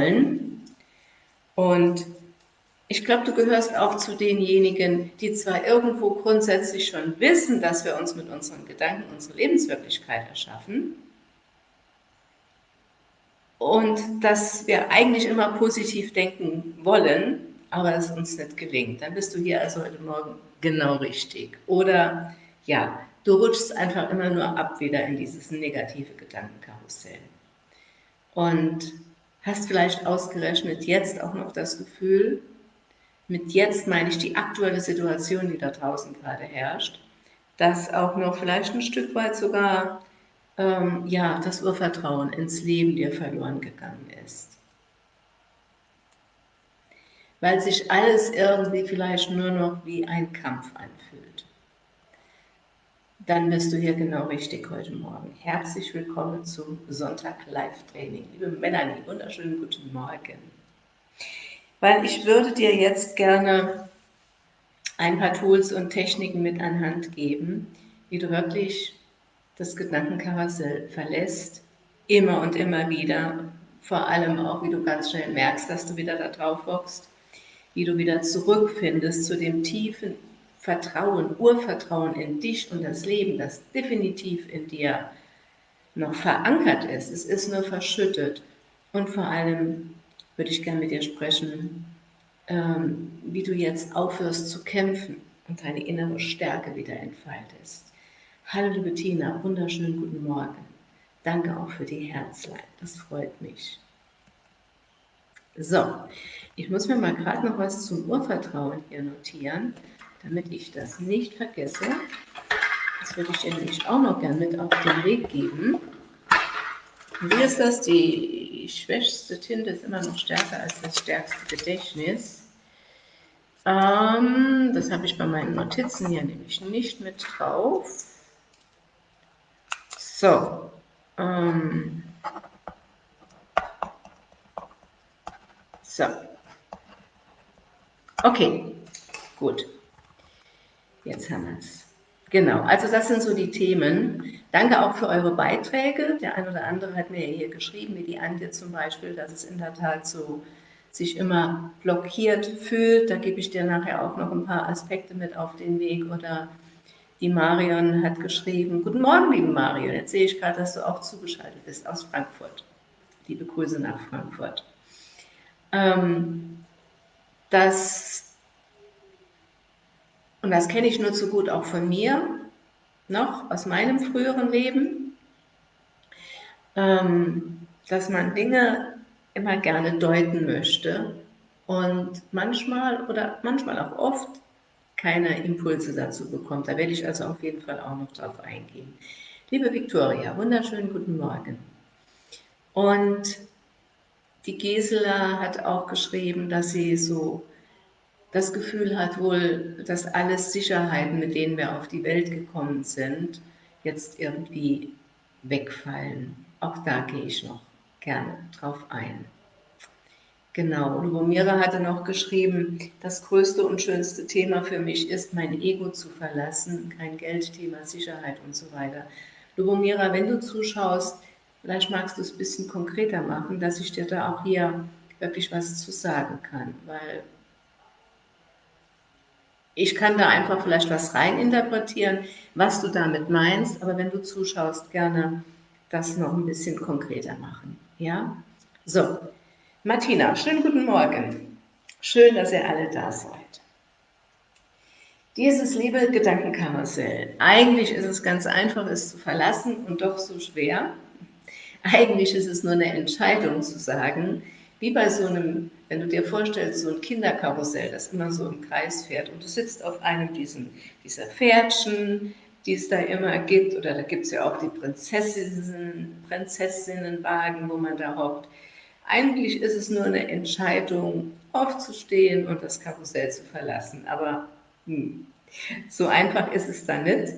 wollen. Und ich glaube, du gehörst auch zu denjenigen, die zwar irgendwo grundsätzlich schon wissen, dass wir uns mit unseren Gedanken unsere Lebenswirklichkeit erschaffen und dass wir eigentlich immer positiv denken wollen, aber es uns nicht gelingt. Dann bist du hier also heute Morgen genau richtig. Oder ja, du rutschst einfach immer nur ab wieder in dieses negative Gedankenkarussell. Und hast vielleicht ausgerechnet jetzt auch noch das Gefühl, mit jetzt meine ich die aktuelle Situation, die da draußen gerade herrscht, dass auch noch vielleicht ein Stück weit sogar ähm, ja, das Urvertrauen ins Leben dir verloren gegangen ist. Weil sich alles irgendwie vielleicht nur noch wie ein Kampf anfühlt. Dann bist du hier genau richtig heute Morgen. Herzlich willkommen zum Sonntag Live-Training. Liebe Melanie, wunderschönen guten Morgen. Weil ich würde dir jetzt gerne ein paar Tools und Techniken mit an Hand geben, wie du wirklich das Gedankenkarussell verlässt, immer und immer wieder, vor allem auch, wie du ganz schnell merkst, dass du wieder da drauf hockst, wie du wieder zurückfindest zu dem tiefen Vertrauen, Urvertrauen in dich und das Leben, das definitiv in dir noch verankert ist. Es ist nur verschüttet. Und vor allem würde ich gerne mit dir sprechen, ähm, wie du jetzt aufhörst zu kämpfen und deine innere Stärke wieder entfaltest. Hallo liebe Tina, wunderschönen guten Morgen. Danke auch für die Herzlein, das freut mich. So, ich muss mir mal gerade noch was zum Urvertrauen hier notieren, damit ich das nicht vergesse. Das würde ich dir nämlich auch noch gerne mit auf den Weg geben. wie ist das? Die schwächste Tinte ist immer noch stärker als das stärkste Gedächtnis. Ähm, das habe ich bei meinen Notizen hier nämlich nicht mit drauf. So. Ähm. So. Okay, gut. Jetzt haben wir es. Genau, also das sind so die Themen. Danke auch für eure Beiträge. Der ein oder andere hat mir hier geschrieben, wie die Antje zum Beispiel, dass es in der Tat so sich immer blockiert fühlt. Da gebe ich dir nachher auch noch ein paar Aspekte mit auf den Weg oder die Marion hat geschrieben, guten Morgen, liebe Marion, jetzt sehe ich gerade, dass du auch zugeschaltet bist aus Frankfurt. Liebe Grüße nach Frankfurt. Ähm, das, und das kenne ich nur zu gut auch von mir, noch aus meinem früheren Leben, ähm, dass man Dinge immer gerne deuten möchte und manchmal oder manchmal auch oft keine Impulse dazu bekommt. Da werde ich also auf jeden Fall auch noch drauf eingehen. Liebe Viktoria, wunderschönen guten Morgen. Und die Gisela hat auch geschrieben, dass sie so das Gefühl hat wohl, dass alles Sicherheiten, mit denen wir auf die Welt gekommen sind, jetzt irgendwie wegfallen. Auch da gehe ich noch gerne drauf ein. Genau, Lubomira hatte noch geschrieben, das größte und schönste Thema für mich ist, mein Ego zu verlassen, kein Geldthema, Sicherheit und so weiter. Lubomira, wenn du zuschaust, vielleicht magst du es ein bisschen konkreter machen, dass ich dir da auch hier wirklich was zu sagen kann, weil ich kann da einfach vielleicht was reininterpretieren, was du damit meinst, aber wenn du zuschaust, gerne das noch ein bisschen konkreter machen. Ja? So, Martina, schönen guten Morgen. Schön, dass ihr alle da seid. Dieses liebe Gedankenkarussell, eigentlich ist es ganz einfach, es zu verlassen und doch so schwer. Eigentlich ist es nur eine Entscheidung zu sagen, wie bei so einem, wenn du dir vorstellst, so ein Kinderkarussell, das immer so im Kreis fährt und du sitzt auf einem diesen, dieser Pferdchen, die es da immer gibt, oder da gibt es ja auch die Prinzessinnen, Prinzessinnenwagen, wo man da hockt. Eigentlich ist es nur eine Entscheidung, aufzustehen und das Karussell zu verlassen. Aber hm, so einfach ist es dann nicht,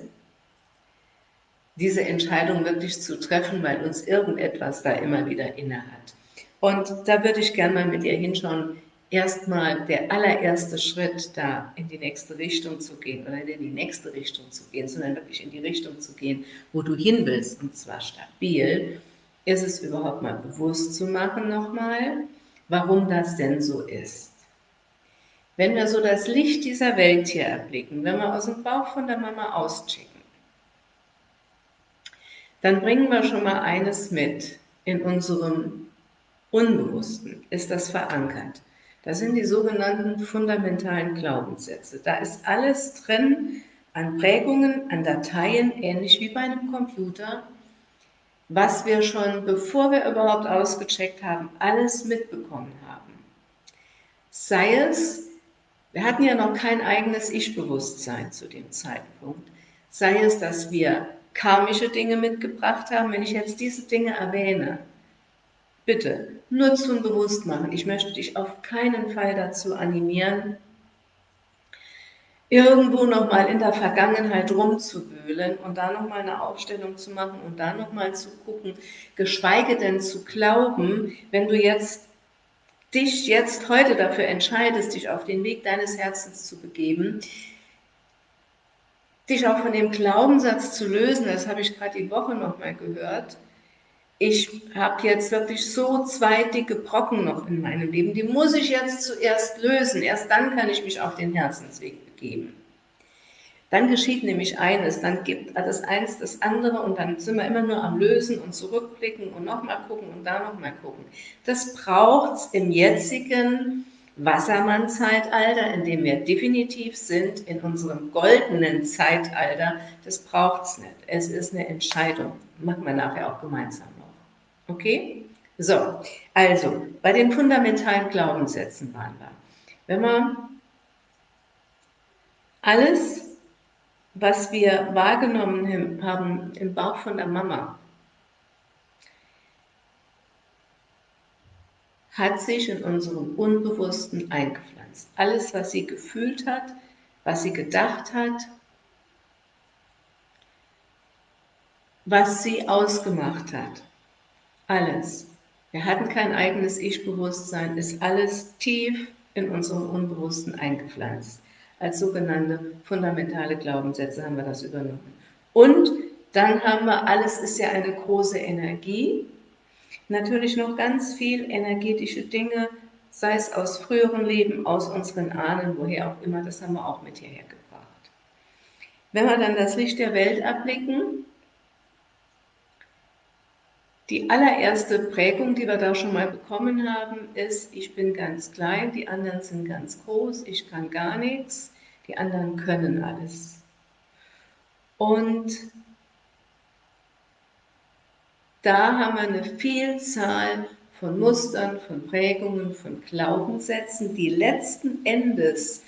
diese Entscheidung wirklich zu treffen, weil uns irgendetwas da immer wieder inne hat. Und da würde ich gerne mal mit ihr hinschauen, erstmal der allererste Schritt, da in die nächste Richtung zu gehen oder in die nächste Richtung zu gehen, sondern wirklich in die Richtung zu gehen, wo du hin willst, und zwar stabil ist es überhaupt mal bewusst zu machen nochmal, warum das denn so ist. Wenn wir so das Licht dieser Welt hier erblicken, wenn wir aus dem Bauch von der Mama auschecken, dann bringen wir schon mal eines mit. In unserem Unbewussten ist das verankert. Das sind die sogenannten fundamentalen Glaubenssätze. Da ist alles drin an Prägungen, an Dateien, ähnlich wie bei einem Computer, was wir schon, bevor wir überhaupt ausgecheckt haben, alles mitbekommen haben. Sei es, wir hatten ja noch kein eigenes Ich-Bewusstsein zu dem Zeitpunkt, sei es, dass wir karmische Dinge mitgebracht haben, wenn ich jetzt diese Dinge erwähne, bitte nur zum Bewusstmachen. Ich möchte dich auf keinen Fall dazu animieren, irgendwo nochmal in der Vergangenheit rumzuwühlen und da nochmal eine Aufstellung zu machen und da nochmal zu gucken, geschweige denn zu glauben, wenn du jetzt dich jetzt heute dafür entscheidest, dich auf den Weg deines Herzens zu begeben, dich auch von dem Glaubenssatz zu lösen, das habe ich gerade die Woche nochmal gehört, ich habe jetzt wirklich so zwei dicke Brocken noch in meinem Leben, die muss ich jetzt zuerst lösen, erst dann kann ich mich auf den Herzensweg begeben. Dann geschieht nämlich eines, dann gibt das eins das andere und dann sind wir immer nur am Lösen und zurückblicken und nochmal gucken und da nochmal gucken. Das braucht es im jetzigen Wassermann-Zeitalter, in dem wir definitiv sind, in unserem goldenen Zeitalter, das braucht es nicht. Es ist eine Entscheidung. Machen wir nachher auch gemeinsam. Okay? So, also, bei den fundamentalen Glaubenssätzen waren wir. Wenn man alles, was wir wahrgenommen haben im Bauch von der Mama, hat sich in unserem Unbewussten eingepflanzt. Alles, was sie gefühlt hat, was sie gedacht hat, was sie ausgemacht hat. Alles. Wir hatten kein eigenes Ich-Bewusstsein, ist alles tief in unserem Unbewussten eingepflanzt. Als sogenannte fundamentale Glaubenssätze haben wir das übernommen. Und dann haben wir, alles ist ja eine große Energie, Natürlich noch ganz viel energetische Dinge, sei es aus früheren Leben, aus unseren Ahnen, woher auch immer, das haben wir auch mit hierher gebracht. Wenn wir dann das Licht der Welt erblicken, die allererste Prägung, die wir da schon mal bekommen haben, ist, ich bin ganz klein, die anderen sind ganz groß, ich kann gar nichts, die anderen können alles. Und da haben wir eine Vielzahl von Mustern, von Prägungen, von Glaubenssätzen, die letzten Endes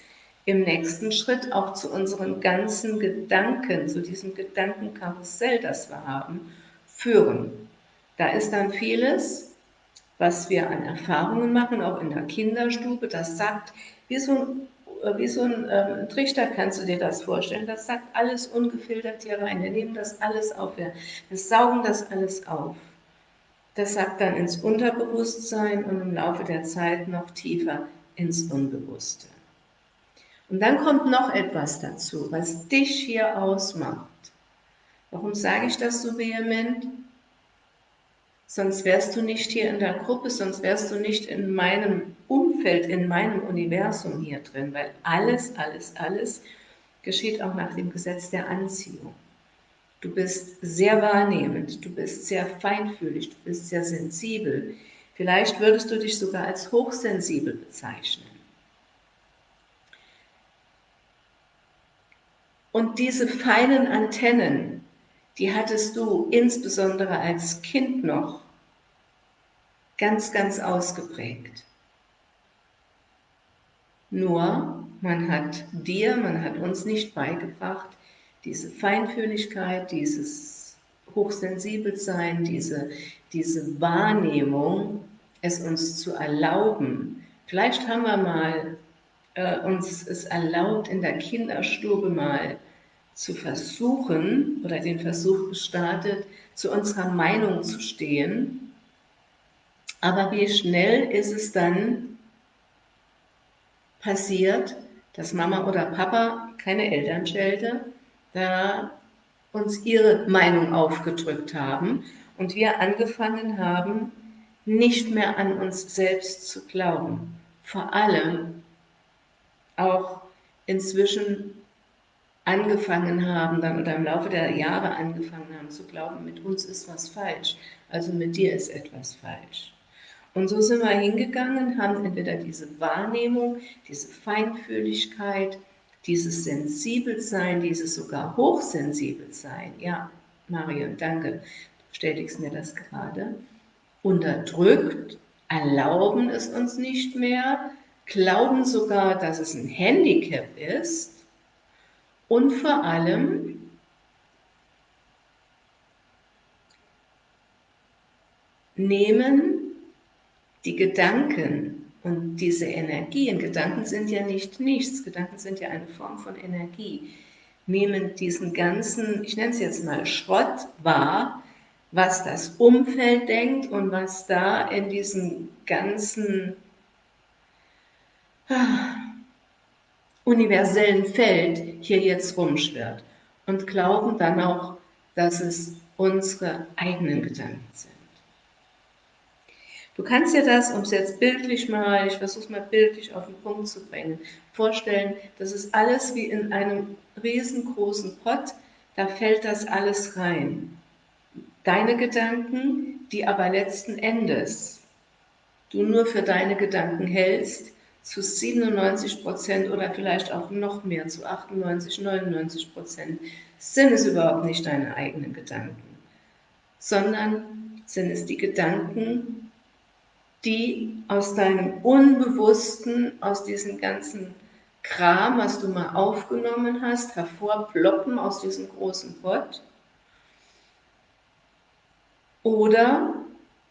im nächsten Schritt auch zu unseren ganzen Gedanken, zu diesem Gedankenkarussell, das wir haben, führen. Da ist dann vieles, was wir an Erfahrungen machen, auch in der Kinderstube, das sagt, wie so ein wie so ein ähm, Trichter kannst du dir das vorstellen. Das sagt alles ungefiltert hier rein. Wir nehmen das alles auf, wir, wir saugen das alles auf. Das sagt dann ins Unterbewusstsein und im Laufe der Zeit noch tiefer ins Unbewusste. Und dann kommt noch etwas dazu, was dich hier ausmacht. Warum sage ich das so vehement? Sonst wärst du nicht hier in der Gruppe, sonst wärst du nicht in meinem Umfeld, in meinem Universum hier drin, weil alles, alles, alles geschieht auch nach dem Gesetz der Anziehung. Du bist sehr wahrnehmend, du bist sehr feinfühlig, du bist sehr sensibel. Vielleicht würdest du dich sogar als hochsensibel bezeichnen. Und diese feinen Antennen, die hattest du insbesondere als Kind noch ganz, ganz ausgeprägt. Nur, man hat dir, man hat uns nicht beigebracht, diese Feinfühligkeit, dieses Hochsensibelsein, diese, diese Wahrnehmung, es uns zu erlauben. Vielleicht haben wir mal äh, uns es erlaubt, in der Kinderstube mal zu versuchen oder den Versuch gestartet, zu unserer Meinung zu stehen. Aber wie schnell ist es dann passiert, dass Mama oder Papa, keine Elternschelte, da uns ihre Meinung aufgedrückt haben und wir angefangen haben, nicht mehr an uns selbst zu glauben. Vor allem auch inzwischen angefangen haben dann oder im Laufe der Jahre angefangen haben zu glauben, mit uns ist was falsch, also mit dir ist etwas falsch. Und so sind wir hingegangen, haben entweder diese Wahrnehmung, diese Feinfühligkeit, dieses Sensibelsein, dieses sogar Hochsensibelsein, ja, Marion, danke, du bestätigst mir das gerade, unterdrückt, erlauben es uns nicht mehr, glauben sogar, dass es ein Handicap ist und vor allem nehmen die Gedanken und diese Energien, Gedanken sind ja nicht nichts, Gedanken sind ja eine Form von Energie, nehmen diesen ganzen, ich nenne es jetzt mal Schrott wahr, was das Umfeld denkt und was da in diesem ganzen ah, universellen Feld hier jetzt rumschwirrt und glauben dann auch, dass es unsere eigenen Gedanken sind. Du kannst dir das, um es jetzt bildlich mal, ich versuche es mal bildlich auf den Punkt zu bringen, vorstellen, das ist alles wie in einem riesengroßen Pott, da fällt das alles rein. Deine Gedanken, die aber letzten Endes du nur für deine Gedanken hältst, zu 97 Prozent oder vielleicht auch noch mehr, zu 98, 99 Prozent, sind es überhaupt nicht deine eigenen Gedanken, sondern sind es die Gedanken, die aus deinem Unbewussten, aus diesem ganzen Kram, was du mal aufgenommen hast, hervorploppen aus diesem großen Pott. Oder,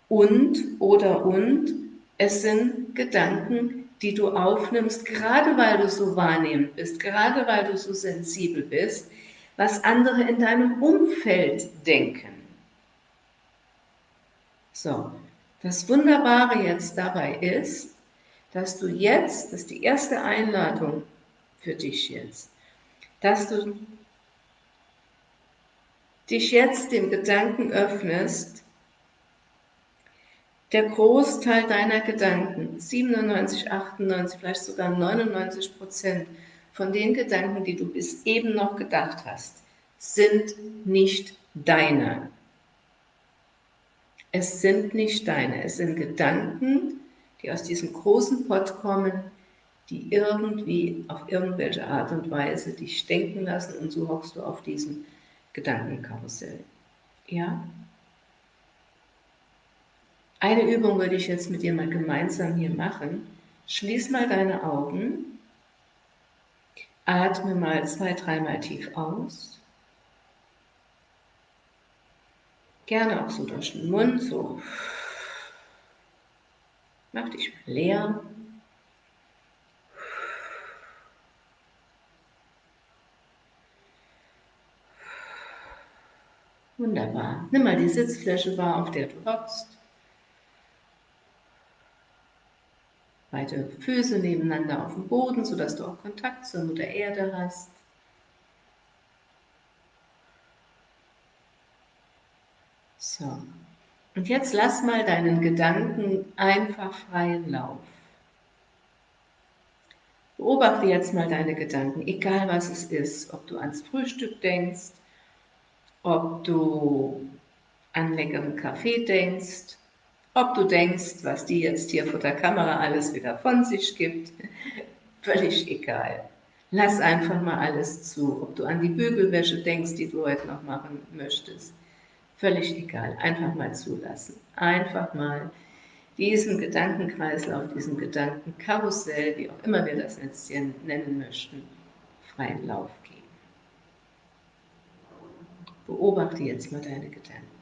und, oder, und, es sind Gedanken, die du aufnimmst, gerade weil du so wahrnehmend bist, gerade weil du so sensibel bist, was andere in deinem Umfeld denken. So, das Wunderbare jetzt dabei ist, dass du jetzt, das ist die erste Einladung für dich jetzt, dass du dich jetzt dem Gedanken öffnest, der Großteil deiner Gedanken, 97, 98, vielleicht sogar 99 Prozent von den Gedanken, die du bis eben noch gedacht hast, sind nicht deine. Es sind nicht deine, es sind Gedanken, die aus diesem großen Pott kommen, die irgendwie auf irgendwelche Art und Weise dich denken lassen und so hockst du auf diesem Gedankenkarussell. Ja? Eine Übung würde ich jetzt mit dir mal gemeinsam hier machen. Schließ mal deine Augen, atme mal zwei, dreimal tief aus. Gerne auch so durch den Mund, so. Mach dich mal leer. Wunderbar. Nimm mal die Sitzfläche wahr, auf der du hockst. Beide Füße nebeneinander auf dem Boden, sodass du auch Kontakt zur Mutter Erde hast. So. Und jetzt lass mal deinen Gedanken einfach freien Lauf. Beobachte jetzt mal deine Gedanken, egal was es ist, ob du ans Frühstück denkst, ob du an leckeren Kaffee denkst, ob du denkst, was die jetzt hier vor der Kamera alles wieder von sich gibt, völlig egal. Lass einfach mal alles zu. Ob du an die Bügelwäsche denkst, die du heute noch machen möchtest, völlig egal. Einfach mal zulassen. Einfach mal diesen Gedankenkreislauf, diesen Gedankenkarussell, wie auch immer wir das jetzt hier nennen möchten, freien Lauf geben. Beobachte jetzt mal deine Gedanken.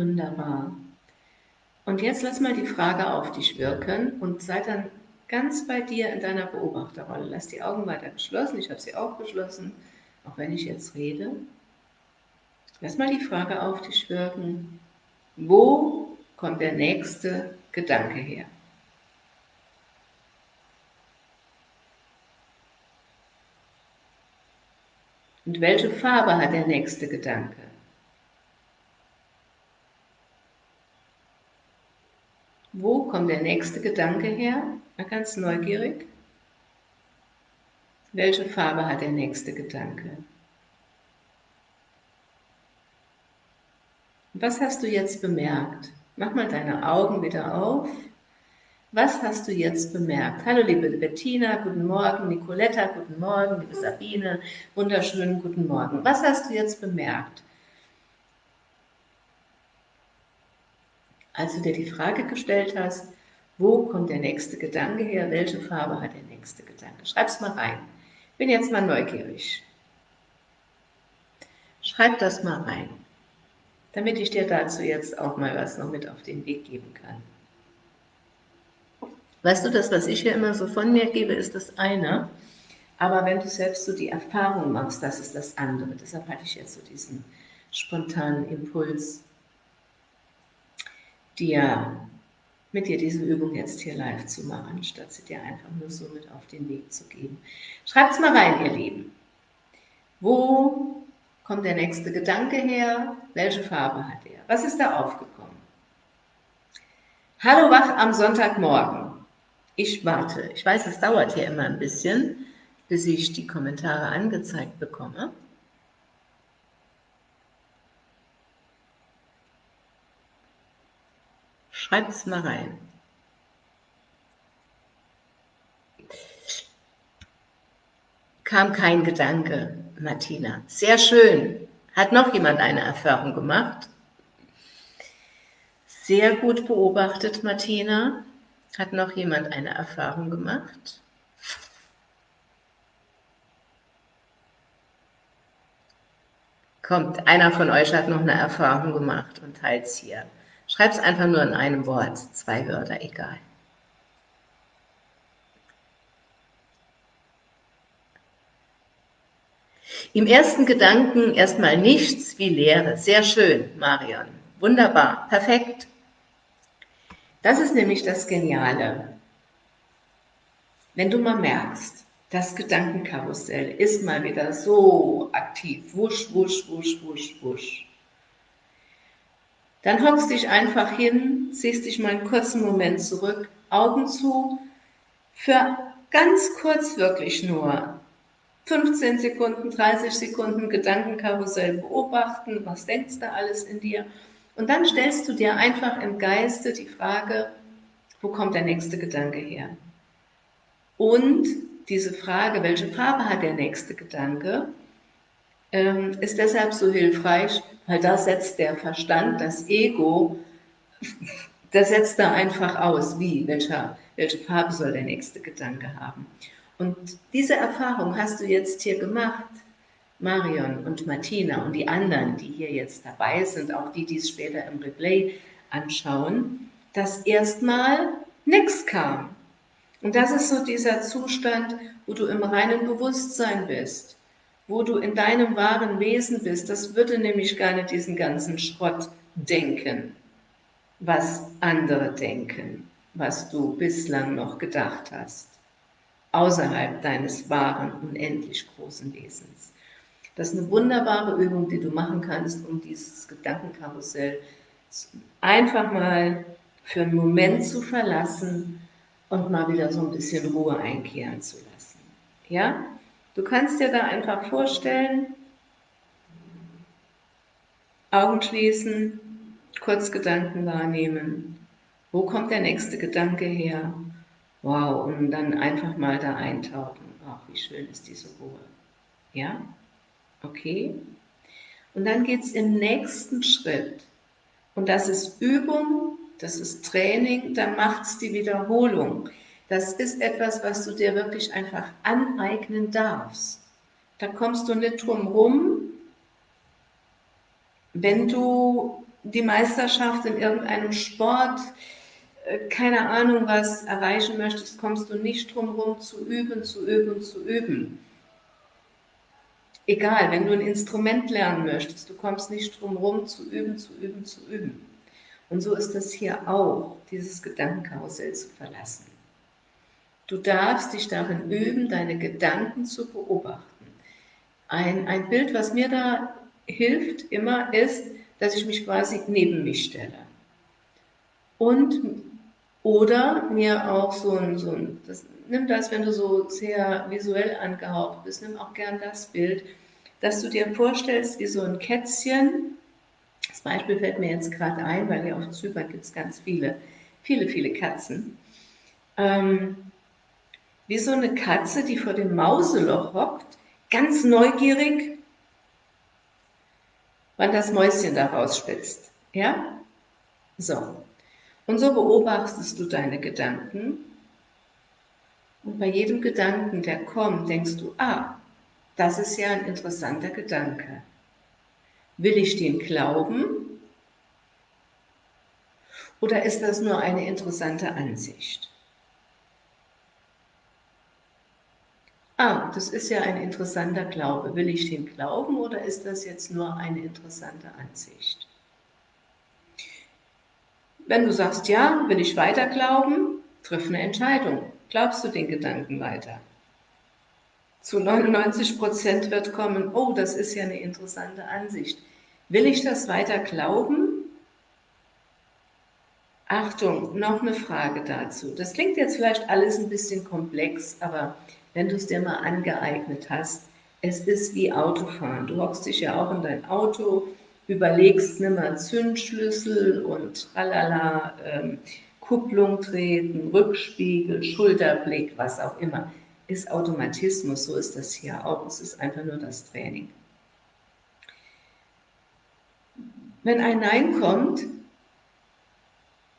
Wunderbar. Und jetzt lass mal die Frage auf dich wirken und sei dann ganz bei dir in deiner Beobachterrolle. Lass die Augen weiter geschlossen, ich habe sie auch geschlossen, auch wenn ich jetzt rede. Lass mal die Frage auf dich wirken, wo kommt der nächste Gedanke her? Und welche Farbe hat der nächste Gedanke? Wo kommt der nächste Gedanke her? Mal ganz neugierig. Welche Farbe hat der nächste Gedanke? Was hast du jetzt bemerkt? Mach mal deine Augen wieder auf. Was hast du jetzt bemerkt? Hallo liebe Bettina, guten Morgen. Nicoletta, guten Morgen. Liebe Sabine, wunderschönen guten Morgen. Was hast du jetzt bemerkt? Als du dir die Frage gestellt hast, wo kommt der nächste Gedanke her? Welche Farbe hat der nächste Gedanke? Schreib's mal rein. Bin jetzt mal neugierig. Schreib das mal rein, damit ich dir dazu jetzt auch mal was noch mit auf den Weg geben kann. Weißt du, das, was ich hier immer so von mir gebe, ist das eine. Aber wenn du selbst so die Erfahrung machst, das ist das andere. Deshalb hatte ich jetzt so diesen spontanen Impuls, dir mit dir diese Übung jetzt hier live zu machen, statt sie dir einfach nur so mit auf den Weg zu geben. Schreibt es mal rein, ihr Lieben. Wo kommt der nächste Gedanke her? Welche Farbe hat er? Was ist da aufgekommen? Hallo wach am Sonntagmorgen. Ich warte. Ich weiß, es dauert hier immer ein bisschen, bis ich die Kommentare angezeigt bekomme. Schreibt es mal rein. Kam kein Gedanke, Martina. Sehr schön. Hat noch jemand eine Erfahrung gemacht? Sehr gut beobachtet, Martina. Hat noch jemand eine Erfahrung gemacht? Kommt, einer von euch hat noch eine Erfahrung gemacht und teilt es hier. Schreib es einfach nur in einem Wort, zwei Wörter, egal. Im ersten Gedanken erstmal nichts wie Leere. Sehr schön, Marion. Wunderbar, perfekt. Das ist nämlich das Geniale. Wenn du mal merkst, das Gedankenkarussell ist mal wieder so aktiv, wusch, wusch, wusch, wusch, wusch. Dann hockst dich einfach hin, ziehst dich mal einen kurzen Moment zurück, Augen zu, für ganz kurz wirklich nur 15 Sekunden, 30 Sekunden Gedankenkarussell beobachten, was denkst du alles in dir? Und dann stellst du dir einfach im Geiste die Frage, wo kommt der nächste Gedanke her? Und diese Frage, welche Farbe hat der nächste Gedanke, ist deshalb so hilfreich, weil da setzt der Verstand, das Ego, der setzt da einfach aus, wie, welche, welche Farbe soll der nächste Gedanke haben. Und diese Erfahrung hast du jetzt hier gemacht, Marion und Martina und die anderen, die hier jetzt dabei sind, auch die, die es später im Replay anschauen, dass erstmal nichts kam. Und das ist so dieser Zustand, wo du im reinen Bewusstsein bist, wo du in deinem wahren Wesen bist. Das würde nämlich gar nicht diesen ganzen Schrott denken, was andere denken, was du bislang noch gedacht hast, außerhalb deines wahren, unendlich großen Wesens. Das ist eine wunderbare Übung, die du machen kannst, um dieses Gedankenkarussell einfach mal für einen Moment zu verlassen und mal wieder so ein bisschen Ruhe einkehren zu lassen. Ja? Du kannst dir da einfach vorstellen, Augen schließen, kurz Gedanken wahrnehmen. Wo kommt der nächste Gedanke her? Wow, und dann einfach mal da eintauchen. Ach, wie schön ist diese Ruhe. Ja? Okay? Und dann geht es im nächsten Schritt. Und das ist Übung, das ist Training, dann macht es die Wiederholung. Das ist etwas, was du dir wirklich einfach aneignen darfst. Da kommst du nicht drum rum, wenn du die Meisterschaft in irgendeinem Sport, äh, keine Ahnung was erreichen möchtest, kommst du nicht drum herum zu üben, zu üben, zu üben. Egal, wenn du ein Instrument lernen möchtest, du kommst nicht drum herum zu üben, zu üben, zu üben. Und so ist es hier auch, dieses Gedankenkarussell zu verlassen. Du darfst dich darin üben, deine Gedanken zu beobachten. Ein, ein Bild, was mir da hilft immer, ist, dass ich mich quasi neben mich stelle. Und oder mir auch so ein, so ein das, nimm das, wenn du so sehr visuell angehaucht bist, nimm auch gern das Bild, dass du dir vorstellst, wie so ein Kätzchen, das Beispiel fällt mir jetzt gerade ein, weil hier auf Zypern gibt es ganz viele, viele, viele Katzen, ähm, wie so eine Katze, die vor dem Mauseloch hockt, ganz neugierig, wann das Mäuschen da rausspitzt. Ja? So. Und so beobachtest du deine Gedanken. Und bei jedem Gedanken, der kommt, denkst du, ah, das ist ja ein interessanter Gedanke. Will ich den glauben? Oder ist das nur eine interessante Ansicht? Ah, das ist ja ein interessanter Glaube. Will ich dem glauben oder ist das jetzt nur eine interessante Ansicht? Wenn du sagst, ja, will ich weiter glauben, triff eine Entscheidung. Glaubst du den Gedanken weiter? Zu 99 Prozent wird kommen, oh, das ist ja eine interessante Ansicht. Will ich das weiter glauben? Achtung, noch eine Frage dazu. Das klingt jetzt vielleicht alles ein bisschen komplex, aber wenn du es dir mal angeeignet hast. Es ist wie Autofahren. Du hockst dich ja auch in dein Auto, überlegst, nimm mal Zündschlüssel und tralala, ähm, Kupplung treten, Rückspiegel, Schulterblick, was auch immer. Ist Automatismus, so ist das hier auch. Es ist einfach nur das Training. Wenn ein Nein kommt,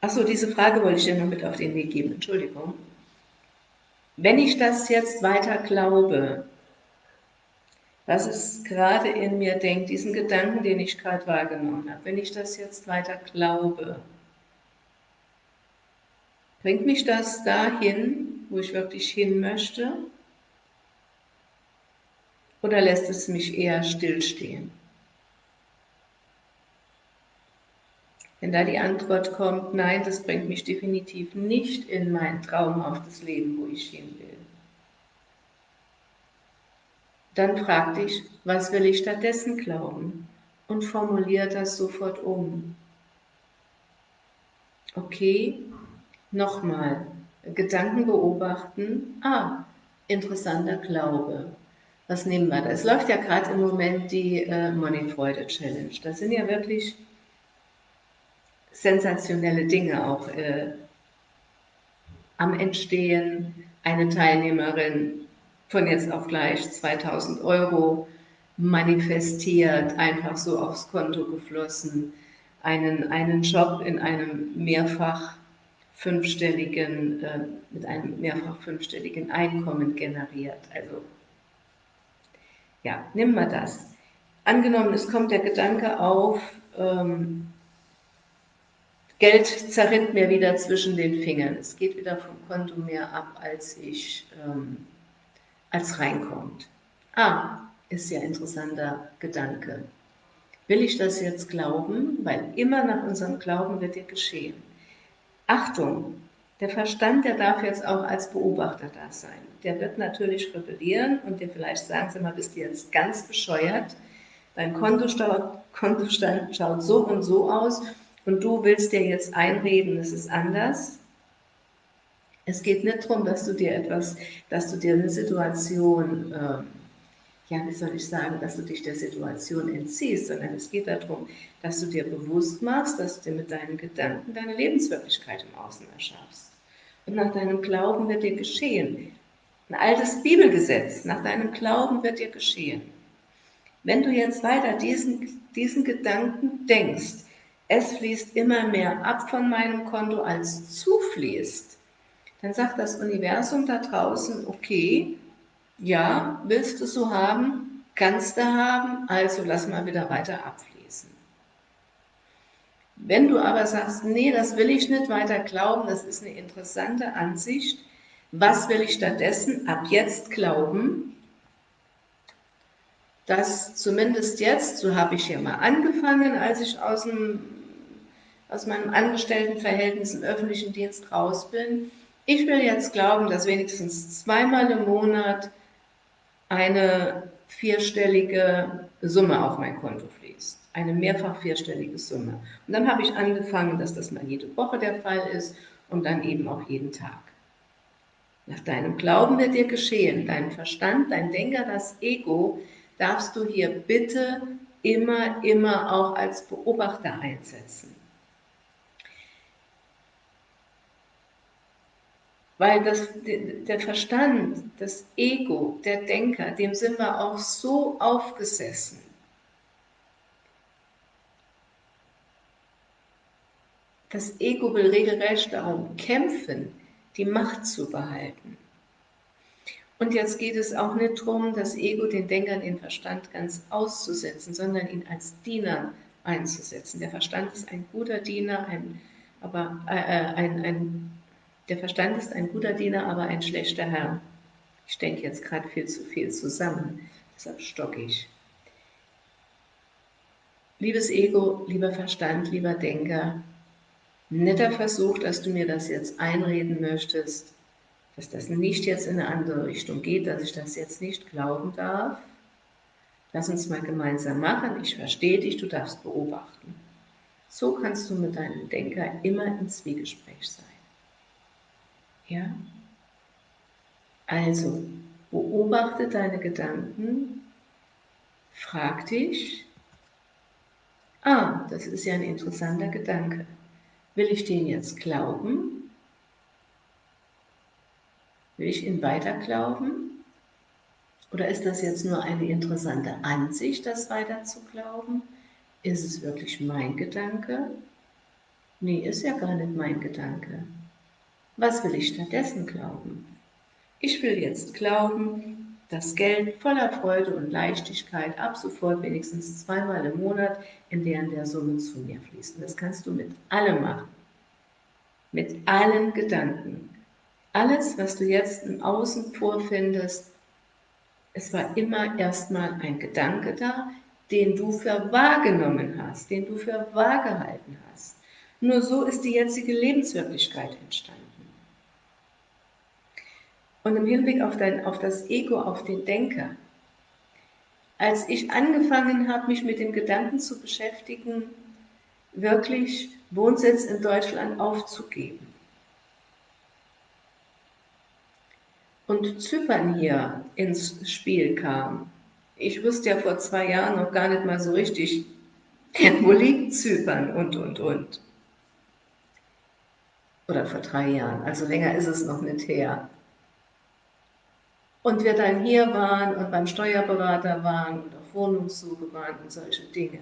achso, diese Frage wollte ich dir noch mit auf den Weg geben, Entschuldigung. Wenn ich das jetzt weiter glaube, was es gerade in mir denkt, diesen Gedanken, den ich gerade wahrgenommen habe, wenn ich das jetzt weiter glaube, bringt mich das dahin, wo ich wirklich hin möchte? Oder lässt es mich eher stillstehen? Wenn da die Antwort kommt, nein, das bringt mich definitiv nicht in mein traumhaftes Leben, wo ich hin will, dann frag dich, was will ich stattdessen glauben? Und formulier das sofort um. Okay, nochmal, Gedanken beobachten. Ah, interessanter Glaube. Was nehmen wir da? Es läuft ja gerade im Moment die äh, Money-Freude Challenge. Das sind ja wirklich sensationelle Dinge auch äh, am Entstehen. Eine Teilnehmerin von jetzt auf gleich 2000 Euro manifestiert, einfach so aufs Konto geflossen, einen, einen Job in einem mehrfach fünfstelligen, äh, mit einem mehrfach fünfstelligen Einkommen generiert. Also, ja, nimm mal das. Angenommen, es kommt der Gedanke auf, ähm, Geld zerrinnt mir wieder zwischen den Fingern. Es geht wieder vom Konto mehr ab, als ich ähm, als reinkommt. Ah, ist ja interessanter Gedanke. Will ich das jetzt glauben? Weil immer nach unserem Glauben wird dir geschehen. Achtung, der Verstand, der darf jetzt auch als Beobachter da sein. Der wird natürlich rebellieren und dir vielleicht sagen, sie mal, bist du jetzt ganz bescheuert? Dein Kontostand schaut so und so aus und du willst dir jetzt einreden, es ist anders. Es geht nicht darum, dass du dir etwas, dass du dir eine Situation, äh, ja, wie soll ich sagen, dass du dich der Situation entziehst, sondern es geht darum, dass du dir bewusst machst, dass du dir mit deinen Gedanken deine Lebenswirklichkeit im Außen erschaffst. Und nach deinem Glauben wird dir geschehen. Ein altes Bibelgesetz, nach deinem Glauben wird dir geschehen. Wenn du jetzt weiter diesen, diesen Gedanken denkst, es fließt immer mehr ab von meinem Konto, als zufließt, dann sagt das Universum da draußen, okay, ja, willst du so haben, kannst du haben, also lass mal wieder weiter abfließen. Wenn du aber sagst, nee, das will ich nicht weiter glauben, das ist eine interessante Ansicht, was will ich stattdessen ab jetzt glauben? Dass zumindest jetzt, so habe ich ja mal angefangen, als ich aus, dem, aus meinem Angestelltenverhältnis im öffentlichen Dienst raus bin, ich will jetzt glauben, dass wenigstens zweimal im Monat eine vierstellige Summe auf mein Konto fließt. Eine mehrfach vierstellige Summe. Und dann habe ich angefangen, dass das mal jede Woche der Fall ist und dann eben auch jeden Tag. Nach deinem Glauben wird dir geschehen. Dein Verstand, dein Denker, das Ego darfst du hier bitte immer, immer auch als Beobachter einsetzen. Weil das, der Verstand, das Ego, der Denker, dem sind wir auch so aufgesessen. Das Ego will regelrecht darum kämpfen, die Macht zu behalten. Und jetzt geht es auch nicht darum, das Ego, den Denker, den Verstand ganz auszusetzen, sondern ihn als Diener einzusetzen. Der Verstand ist ein guter Diener, ein, aber äh, äh ein, ein der Verstand ist ein guter Diener, aber ein schlechter Herr. Ich denke jetzt gerade viel zu viel zusammen, deshalb stocke ich. Liebes Ego, lieber Verstand, lieber Denker, netter Versuch, dass du mir das jetzt einreden möchtest, dass das nicht jetzt in eine andere Richtung geht, dass ich das jetzt nicht glauben darf. Lass uns mal gemeinsam machen. Ich verstehe dich, du darfst beobachten. So kannst du mit deinem Denker immer im Zwiegespräch sein. Ja? Also, beobachte deine Gedanken, frag dich, ah, das ist ja ein interessanter Gedanke. Will ich den jetzt glauben? Will ich ihn weiter glauben? Oder ist das jetzt nur eine interessante Ansicht, das weiter zu glauben? Ist es wirklich mein Gedanke? Nee, ist ja gar nicht mein Gedanke. Was will ich stattdessen glauben? Ich will jetzt glauben, dass Geld voller Freude und Leichtigkeit ab sofort wenigstens zweimal im Monat in der der Summe zu mir fließt. Das kannst du mit allem machen. Mit allen Gedanken. Alles, was du jetzt im Außen vorfindest, es war immer erstmal ein Gedanke da, den du für wahrgenommen hast, den du für wahr gehalten hast. Nur so ist die jetzige Lebenswirklichkeit entstanden. Und im Hinblick auf, dein, auf das Ego, auf den Denker, als ich angefangen habe, mich mit dem Gedanken zu beschäftigen, wirklich Wohnsitz in Deutschland aufzugeben und Zypern hier ins Spiel kam. Ich wusste ja vor zwei Jahren noch gar nicht mal so richtig, wo liegt Zypern und, und, und. Oder vor drei Jahren, also länger ist es noch nicht her und wir dann hier waren und beim Steuerberater waren und auf Wohnungssuche waren und solche Dinge.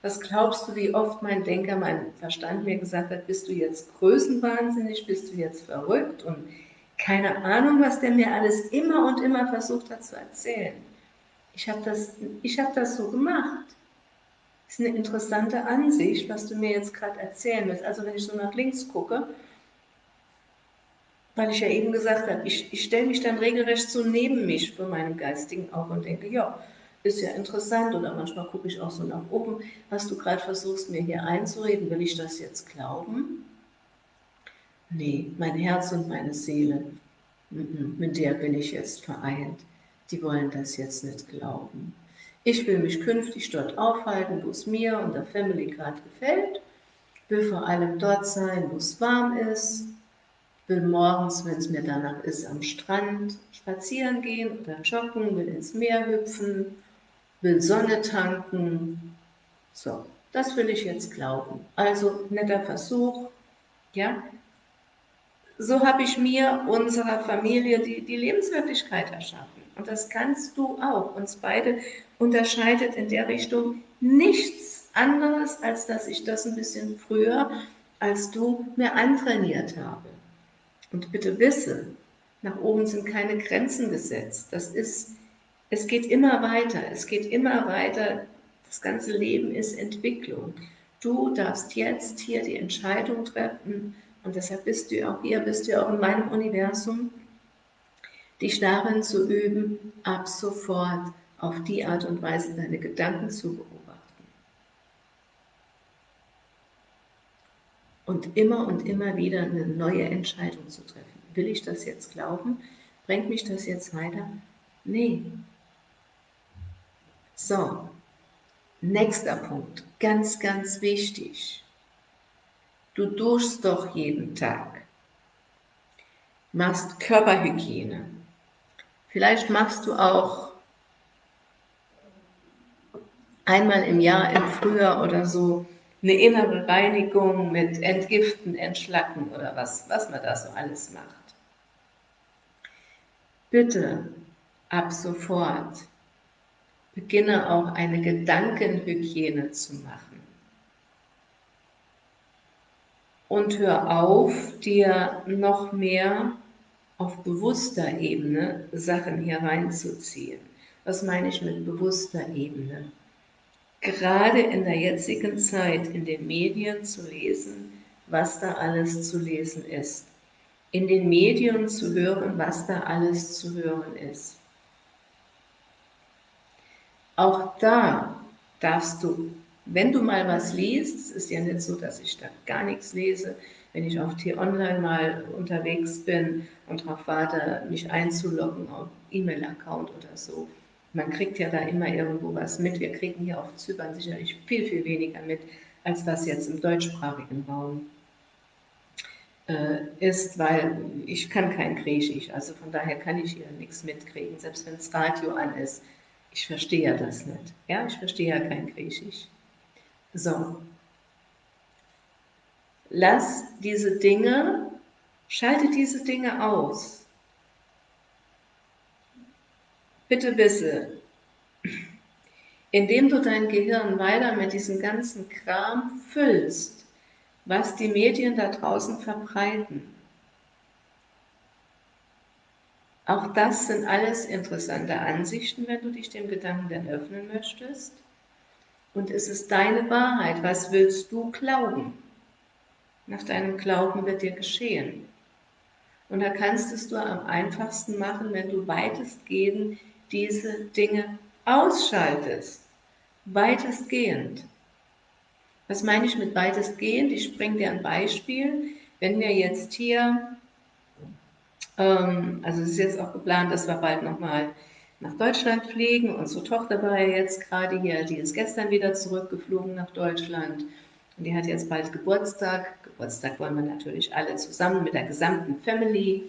Was glaubst du, wie oft mein Denker, mein Verstand mir gesagt hat, bist du jetzt größenwahnsinnig, bist du jetzt verrückt und keine Ahnung, was der mir alles immer und immer versucht hat zu erzählen. Ich habe das, hab das so gemacht. Das ist eine interessante Ansicht, was du mir jetzt gerade erzählen willst. Also wenn ich so nach links gucke weil ich ja eben gesagt habe, ich, ich stelle mich dann regelrecht so neben mich vor meinem geistigen Auge und denke, ja, ist ja interessant. Oder manchmal gucke ich auch so nach oben, was du gerade versuchst mir hier einzureden, will ich das jetzt glauben? Nee, mein Herz und meine Seele, mit der bin ich jetzt vereint, die wollen das jetzt nicht glauben. Ich will mich künftig dort aufhalten, wo es mir und der Family gerade gefällt, will vor allem dort sein, wo es warm ist, will morgens, wenn es mir danach ist, am Strand spazieren gehen oder joggen, will ins Meer hüpfen, will Sonne tanken. So, das will ich jetzt glauben. Also netter Versuch, ja. So habe ich mir, unserer Familie, die, die Lebenswirklichkeit erschaffen. Und das kannst du auch. Uns beide unterscheidet in der Richtung nichts anderes, als dass ich das ein bisschen früher als du mir antrainiert habe. Und bitte wisse, nach oben sind keine Grenzen gesetzt. Das ist, es geht immer weiter, es geht immer weiter. Das ganze Leben ist Entwicklung. Du darfst jetzt hier die Entscheidung treffen und deshalb bist du auch hier, bist du auch in meinem Universum, dich darin zu üben, ab sofort auf die Art und Weise deine Gedanken zu beobachten. Und immer und immer wieder eine neue Entscheidung zu treffen. Will ich das jetzt glauben? Bringt mich das jetzt weiter? Nee. So, nächster Punkt, ganz, ganz wichtig. Du duschst doch jeden Tag, machst Körperhygiene. Vielleicht machst du auch einmal im Jahr im Frühjahr oder so eine innere Reinigung mit Entgiften, Entschlacken oder was, was man da so alles macht. Bitte ab sofort beginne auch eine Gedankenhygiene zu machen. Und hör auf, dir noch mehr auf bewusster Ebene Sachen hier reinzuziehen. Was meine ich mit bewusster Ebene? Gerade in der jetzigen Zeit in den Medien zu lesen, was da alles zu lesen ist in den Medien zu hören, was da alles zu hören ist. Auch da darfst du, wenn du mal was liest, es ist ja nicht so, dass ich da gar nichts lese, wenn ich auf T-Online mal unterwegs bin und darauf warte, mich einzuloggen auf E-Mail-Account oder so. Man kriegt ja da immer irgendwo was mit. Wir kriegen hier auf Zypern sicherlich viel, viel weniger mit, als was jetzt im deutschsprachigen Raum äh, ist, weil ich kann kein Griechisch, also von daher kann ich hier nichts mitkriegen, selbst wenn das Radio an ist. Ich verstehe ja das nicht. Ja, ich verstehe ja kein Griechisch. So. Lass diese Dinge, schalte diese Dinge aus. Bitte wisse, indem du dein Gehirn weiter mit diesem ganzen Kram füllst, was die Medien da draußen verbreiten. Auch das sind alles interessante Ansichten, wenn du dich dem Gedanken dann öffnen möchtest. Und es ist deine Wahrheit. Was willst du glauben? Nach deinem Glauben wird dir geschehen. Und da kannst es du am einfachsten machen, wenn du weitestgehend diese Dinge ausschaltest. Weitestgehend. Was meine ich mit weitestgehend? Ich bringe dir ein Beispiel. Wenn wir jetzt hier, ähm, also es ist jetzt auch geplant, dass wir bald nochmal nach Deutschland fliegen. Unsere Tochter war ja jetzt gerade hier, die ist gestern wieder zurückgeflogen nach Deutschland. Und die hat jetzt bald Geburtstag. Geburtstag wollen wir natürlich alle zusammen mit der gesamten Family,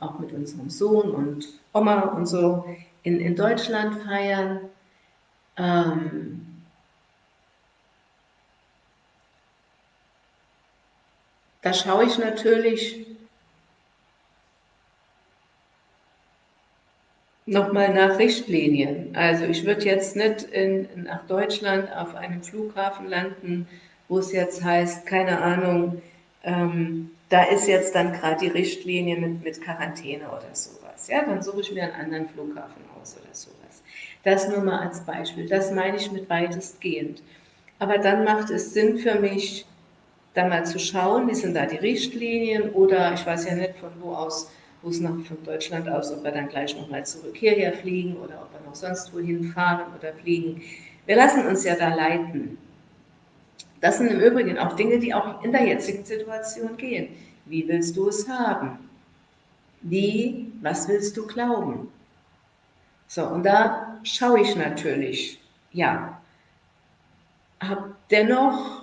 auch mit unserem Sohn und Oma und so in, in Deutschland feiern. Ähm, Da schaue ich natürlich nochmal nach Richtlinien. Also ich würde jetzt nicht in, nach Deutschland auf einem Flughafen landen, wo es jetzt heißt, keine Ahnung, ähm, da ist jetzt dann gerade die Richtlinie mit, mit Quarantäne oder sowas. Ja, dann suche ich mir einen anderen Flughafen aus oder sowas. Das nur mal als Beispiel. Das meine ich mit weitestgehend. Aber dann macht es Sinn für mich, dann mal zu schauen, wie sind da die Richtlinien oder ich weiß ja nicht von wo aus, wo es noch von Deutschland aus, ob wir dann gleich nochmal zurück hierher fliegen oder ob wir noch sonst wohin fahren oder fliegen. Wir lassen uns ja da leiten. Das sind im Übrigen auch Dinge, die auch in der jetzigen Situation gehen. Wie willst du es haben? Wie, was willst du glauben? So, und da schaue ich natürlich, ja, habe dennoch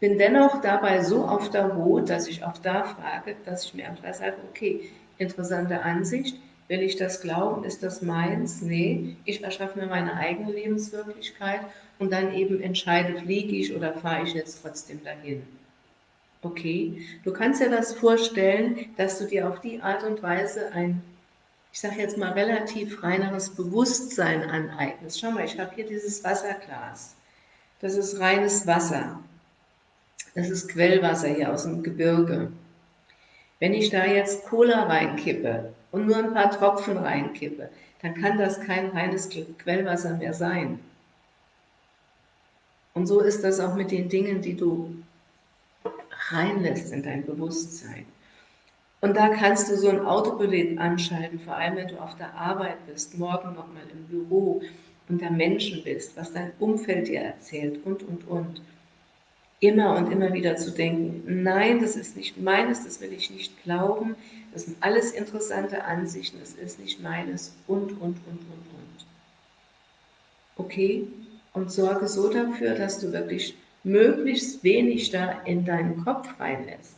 bin dennoch dabei so auf der Hut, dass ich auch da frage, dass ich mir einfach sage, okay, interessante Ansicht, will ich das glauben, ist das meins? Nee, ich erschaffe mir meine eigene Lebenswirklichkeit und dann eben entscheide, fliege ich oder fahre ich jetzt trotzdem dahin. Okay, du kannst dir das vorstellen, dass du dir auf die Art und Weise ein, ich sage jetzt mal, relativ reineres Bewusstsein aneignest. Schau mal, ich habe hier dieses Wasserglas. Das ist reines Wasser. Das ist Quellwasser hier aus dem Gebirge. Wenn ich da jetzt Cola reinkippe und nur ein paar Tropfen reinkippe, dann kann das kein reines Quellwasser mehr sein. Und so ist das auch mit den Dingen, die du reinlässt in dein Bewusstsein. Und da kannst du so ein Autopilot anschalten, vor allem wenn du auf der Arbeit bist, morgen nochmal im Büro, unter Menschen bist, was dein Umfeld dir erzählt und, und, und. Immer und immer wieder zu denken, nein, das ist nicht meines, das will ich nicht glauben, das sind alles interessante Ansichten, das ist nicht meines und, und, und, und, und. Okay? Und sorge so dafür, dass du wirklich möglichst wenig da in deinen Kopf reinlässt.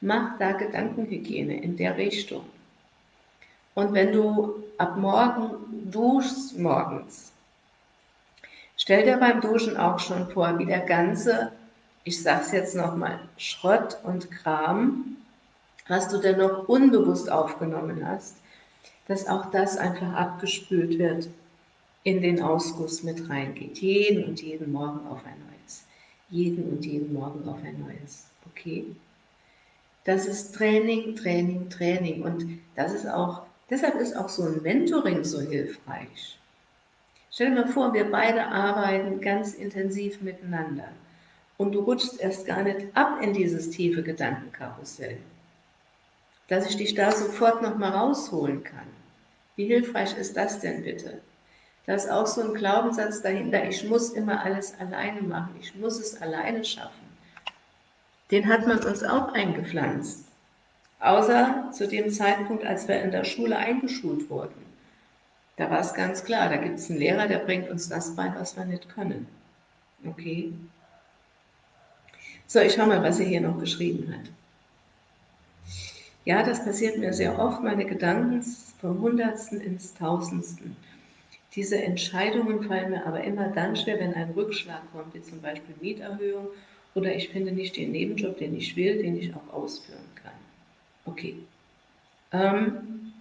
Mach da Gedankenhygiene in der Richtung. Und wenn du ab morgen duschst morgens, stell dir beim Duschen auch schon vor, wie der ganze, ich sag's jetzt nochmal, Schrott und Kram, was du denn noch unbewusst aufgenommen hast, dass auch das einfach abgespült wird, in den Ausguss mit reingeht. Jeden und jeden Morgen auf ein neues. Jeden und jeden Morgen auf ein neues. Okay? Das ist Training, Training, Training. Und das ist auch, deshalb ist auch so ein Mentoring so hilfreich. Stell dir mal vor, wir beide arbeiten ganz intensiv miteinander und du rutschst erst gar nicht ab in dieses tiefe Gedankenkarussell, dass ich dich da sofort nochmal rausholen kann. Wie hilfreich ist das denn bitte? Da ist auch so ein Glaubenssatz dahinter, ich muss immer alles alleine machen, ich muss es alleine schaffen. Den hat man uns auch eingepflanzt. Außer zu dem Zeitpunkt, als wir in der Schule eingeschult wurden. Da war es ganz klar, da gibt es einen Lehrer, der bringt uns das bei, was wir nicht können. Okay? So, ich schau mal, was er hier noch geschrieben hat. Ja, das passiert mir sehr oft, meine Gedanken vom Hundertsten ins Tausendsten. Diese Entscheidungen fallen mir aber immer dann schwer, wenn ein Rückschlag kommt, wie zum Beispiel Mieterhöhung oder ich finde nicht den Nebenjob, den ich will, den ich auch ausführen kann. Okay. Ähm,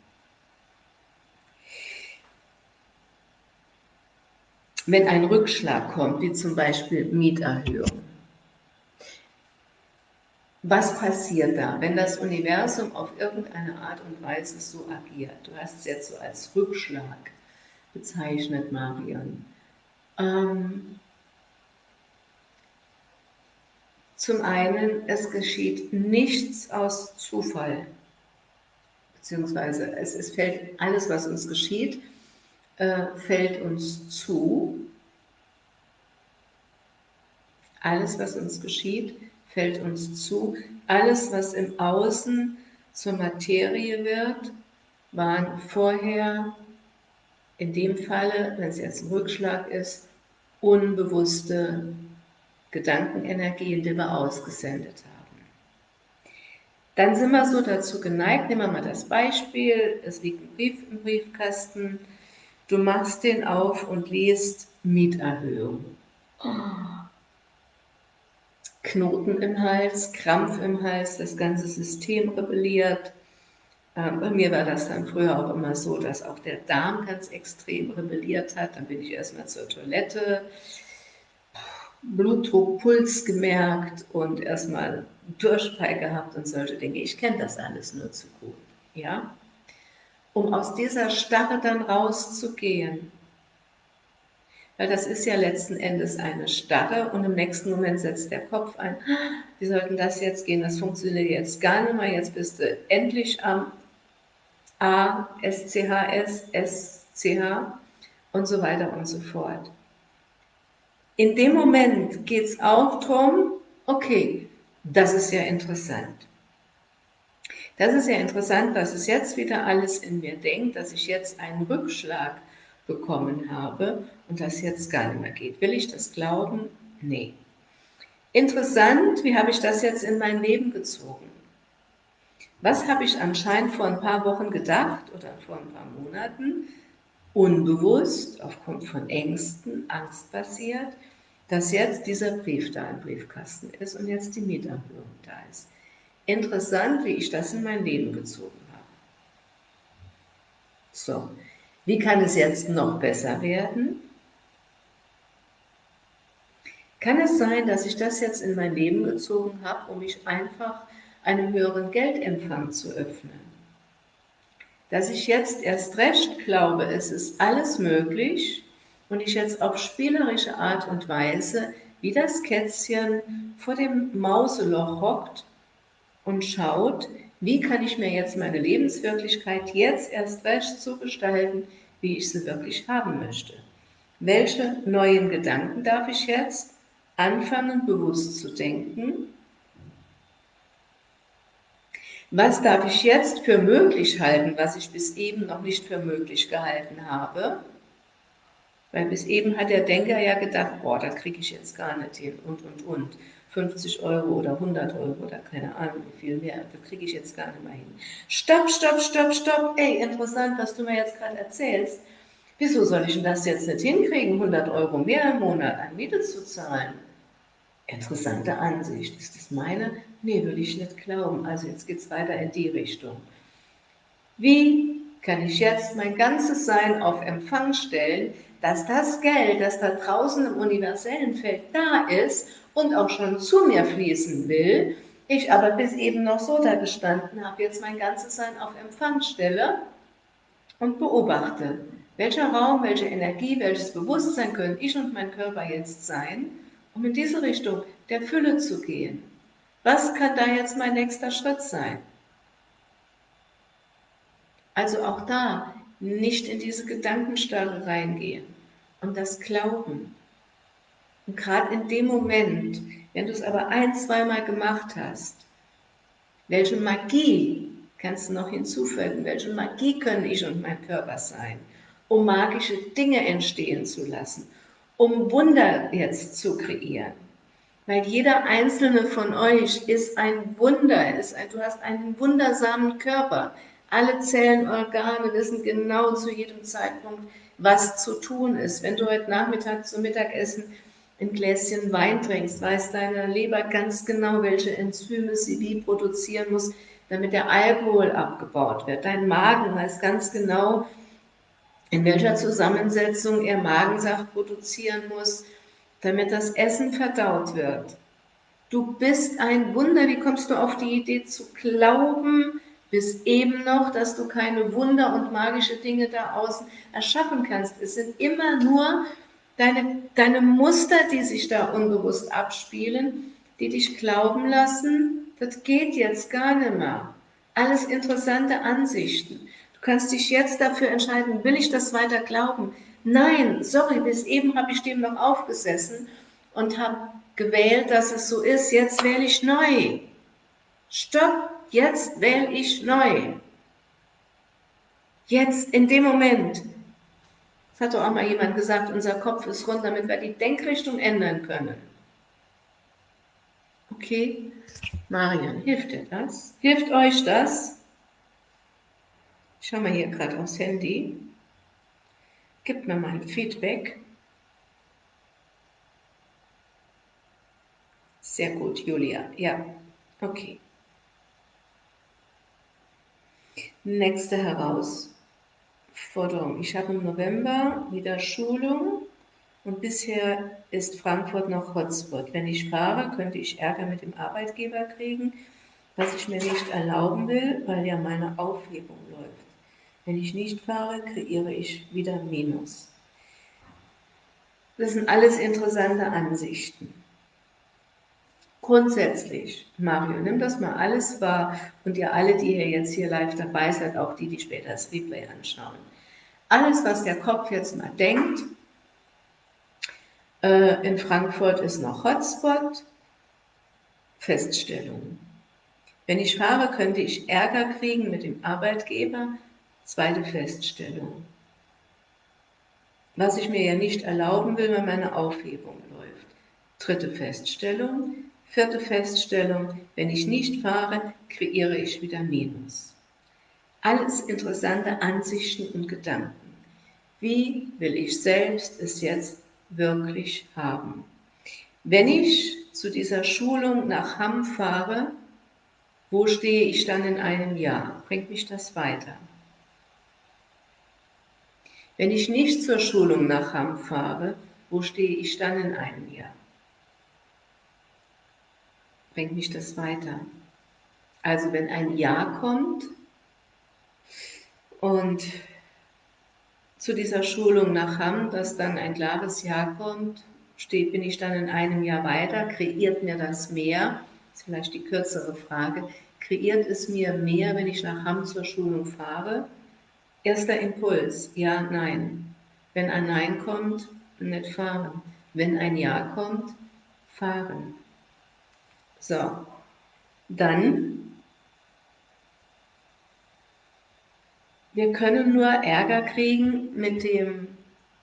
wenn ein Rückschlag kommt, wie zum Beispiel Mieterhöhung, was passiert da, wenn das Universum auf irgendeine Art und Weise so agiert? Du hast es jetzt so als Rückschlag bezeichnet, Marion. Ähm, zum einen, es geschieht nichts aus Zufall, beziehungsweise es, es fällt alles, was uns geschieht, äh, fällt uns zu. Alles, was uns geschieht, fällt uns zu. Alles, was im Außen zur Materie wird, waren vorher, in dem Falle, wenn es jetzt ein Rückschlag ist, unbewusste Gedankenenergien, die wir ausgesendet haben. Dann sind wir so dazu geneigt, nehmen wir mal das Beispiel, es liegt ein Brief im Briefkasten, du machst den auf und liest Mieterhöhung. Oh. Knoten im Hals, Krampf im Hals, das ganze System rebelliert. Ähm, bei mir war das dann früher auch immer so, dass auch der Darm ganz extrem rebelliert hat. Dann bin ich erstmal zur Toilette, Blutdruck, Puls gemerkt und erstmal Durchfall gehabt und solche Dinge. Ich kenne das alles nur zu gut. Ja? Um aus dieser Starre dann rauszugehen, weil das ist ja letzten Endes eine Starre und im nächsten Moment setzt der Kopf ein, wie sollten das jetzt gehen, das funktioniert jetzt gar nicht mehr, jetzt bist du endlich am A, S, C, H, S, S, C, H und so weiter und so fort. In dem Moment geht es auch darum, okay, das ist ja interessant. Das ist ja interessant, was es jetzt wieder alles in mir denkt, dass ich jetzt einen Rückschlag bekommen habe und das jetzt gar nicht mehr geht. Will ich das glauben? Nee. Interessant, wie habe ich das jetzt in mein Leben gezogen? Was habe ich anscheinend vor ein paar Wochen gedacht oder vor ein paar Monaten, unbewusst, aufgrund von Ängsten, Angst basiert, dass jetzt dieser Brief da im Briefkasten ist und jetzt die Mieterhöhung da ist. Interessant, wie ich das in mein Leben gezogen habe. So, wie kann es jetzt noch besser werden? Kann es sein, dass ich das jetzt in mein Leben gezogen habe, um mich einfach einem höheren Geldempfang zu öffnen? Dass ich jetzt erst recht glaube, es ist alles möglich und ich jetzt auf spielerische Art und Weise wie das Kätzchen vor dem Mauseloch hockt und schaut, wie kann ich mir jetzt meine Lebenswirklichkeit jetzt erst recht so gestalten, wie ich sie wirklich haben möchte. Welche neuen Gedanken darf ich jetzt anfangen bewusst zu denken? Was darf ich jetzt für möglich halten, was ich bis eben noch nicht für möglich gehalten habe? Weil bis eben hat der Denker ja gedacht, boah, das kriege ich jetzt gar nicht hin und, und, und. 50 Euro oder 100 Euro oder keine Ahnung wie viel mehr, das kriege ich jetzt gar nicht mehr hin. Stopp, stopp, stopp, stopp, ey, interessant, was du mir jetzt gerade erzählst. Wieso soll ich denn das jetzt nicht hinkriegen, 100 Euro mehr im Monat an Miete zu zahlen? Interessante Ansicht. Ist das meine? Nee, will ich nicht glauben. Also jetzt geht es weiter in die Richtung. Wie kann ich jetzt mein ganzes Sein auf Empfang stellen, dass das Geld, das da draußen im universellen Feld da ist und auch schon zu mir fließen will, ich aber bis eben noch so da gestanden habe, jetzt mein ganzes Sein auf Empfang stelle und beobachte, welcher Raum, welche Energie, welches Bewusstsein können ich und mein Körper jetzt sein, um in diese Richtung der Fülle zu gehen? Was kann da jetzt mein nächster Schritt sein? Also auch da nicht in diese Gedankenstarre reingehen und das Glauben. Und gerade in dem Moment, wenn du es aber ein, zweimal gemacht hast, welche Magie kannst du noch hinzufügen? Welche Magie können ich und mein Körper sein? um magische Dinge entstehen zu lassen, um Wunder jetzt zu kreieren. Weil jeder einzelne von euch ist ein Wunder, ist ein, du hast einen wundersamen Körper. Alle Zellen, Organe wissen genau zu jedem Zeitpunkt, was zu tun ist. Wenn du heute Nachmittag zum Mittagessen ein Gläschen Wein trinkst, weiß deine Leber ganz genau, welche Enzyme sie wie produzieren muss, damit der Alkohol abgebaut wird. Dein Magen weiß ganz genau, in welcher Zusammensetzung er Magensaft produzieren muss, damit das Essen verdaut wird. Du bist ein Wunder. Wie kommst du auf die Idee zu glauben, bis eben noch, dass du keine Wunder und magische Dinge da außen erschaffen kannst? Es sind immer nur deine, deine Muster, die sich da unbewusst abspielen, die dich glauben lassen, das geht jetzt gar nicht mehr. Alles interessante Ansichten kannst dich jetzt dafür entscheiden, will ich das weiter glauben? Nein, sorry, bis eben habe ich dem noch aufgesessen und habe gewählt, dass es so ist, jetzt wähle ich neu. Stopp, jetzt wähle ich neu. Jetzt, in dem Moment. Das hat doch auch mal jemand gesagt, unser Kopf ist rund, damit wir die Denkrichtung ändern können. Okay, Marian, hilft dir das? Hilft euch das? Ich schaue mal hier gerade aufs Handy. Gib mir mal Feedback. Sehr gut, Julia. Ja, okay. Nächste Herausforderung. Ich habe im November wieder Schulung und bisher ist Frankfurt noch Hotspot. Wenn ich fahre, könnte ich Ärger mit dem Arbeitgeber kriegen, was ich mir nicht erlauben will, weil ja meine Aufhebung läuft. Wenn ich nicht fahre, kreiere ich wieder Minus. Das sind alles interessante Ansichten. Grundsätzlich, Mario, nimm das mal alles wahr und ihr alle, die ihr jetzt hier live dabei seid, auch die, die später das Replay anschauen. Alles, was der Kopf jetzt mal denkt, äh, in Frankfurt ist noch Hotspot, Feststellung. Wenn ich fahre, könnte ich Ärger kriegen mit dem Arbeitgeber, Zweite Feststellung. Was ich mir ja nicht erlauben will, wenn meine Aufhebung läuft. Dritte Feststellung. Vierte Feststellung, wenn ich nicht fahre, kreiere ich wieder Minus. Alles interessante Ansichten und Gedanken. Wie will ich selbst es jetzt wirklich haben? Wenn ich zu dieser Schulung nach Hamm fahre, wo stehe ich dann in einem Jahr? Bringt mich das weiter? Wenn ich nicht zur Schulung nach Hamm fahre, wo stehe ich dann in einem Jahr? Bringt mich das weiter? Also wenn ein Jahr kommt und zu dieser Schulung nach Hamm, dass dann ein klares Jahr kommt, steht, bin ich dann in einem Jahr weiter, kreiert mir das mehr, das ist vielleicht die kürzere Frage, kreiert es mir mehr, wenn ich nach Hamm zur Schulung fahre? Erster Impuls, ja, nein. Wenn ein Nein kommt, nicht fahren. Wenn ein Ja kommt, fahren. So, dann, wir können nur Ärger kriegen mit dem,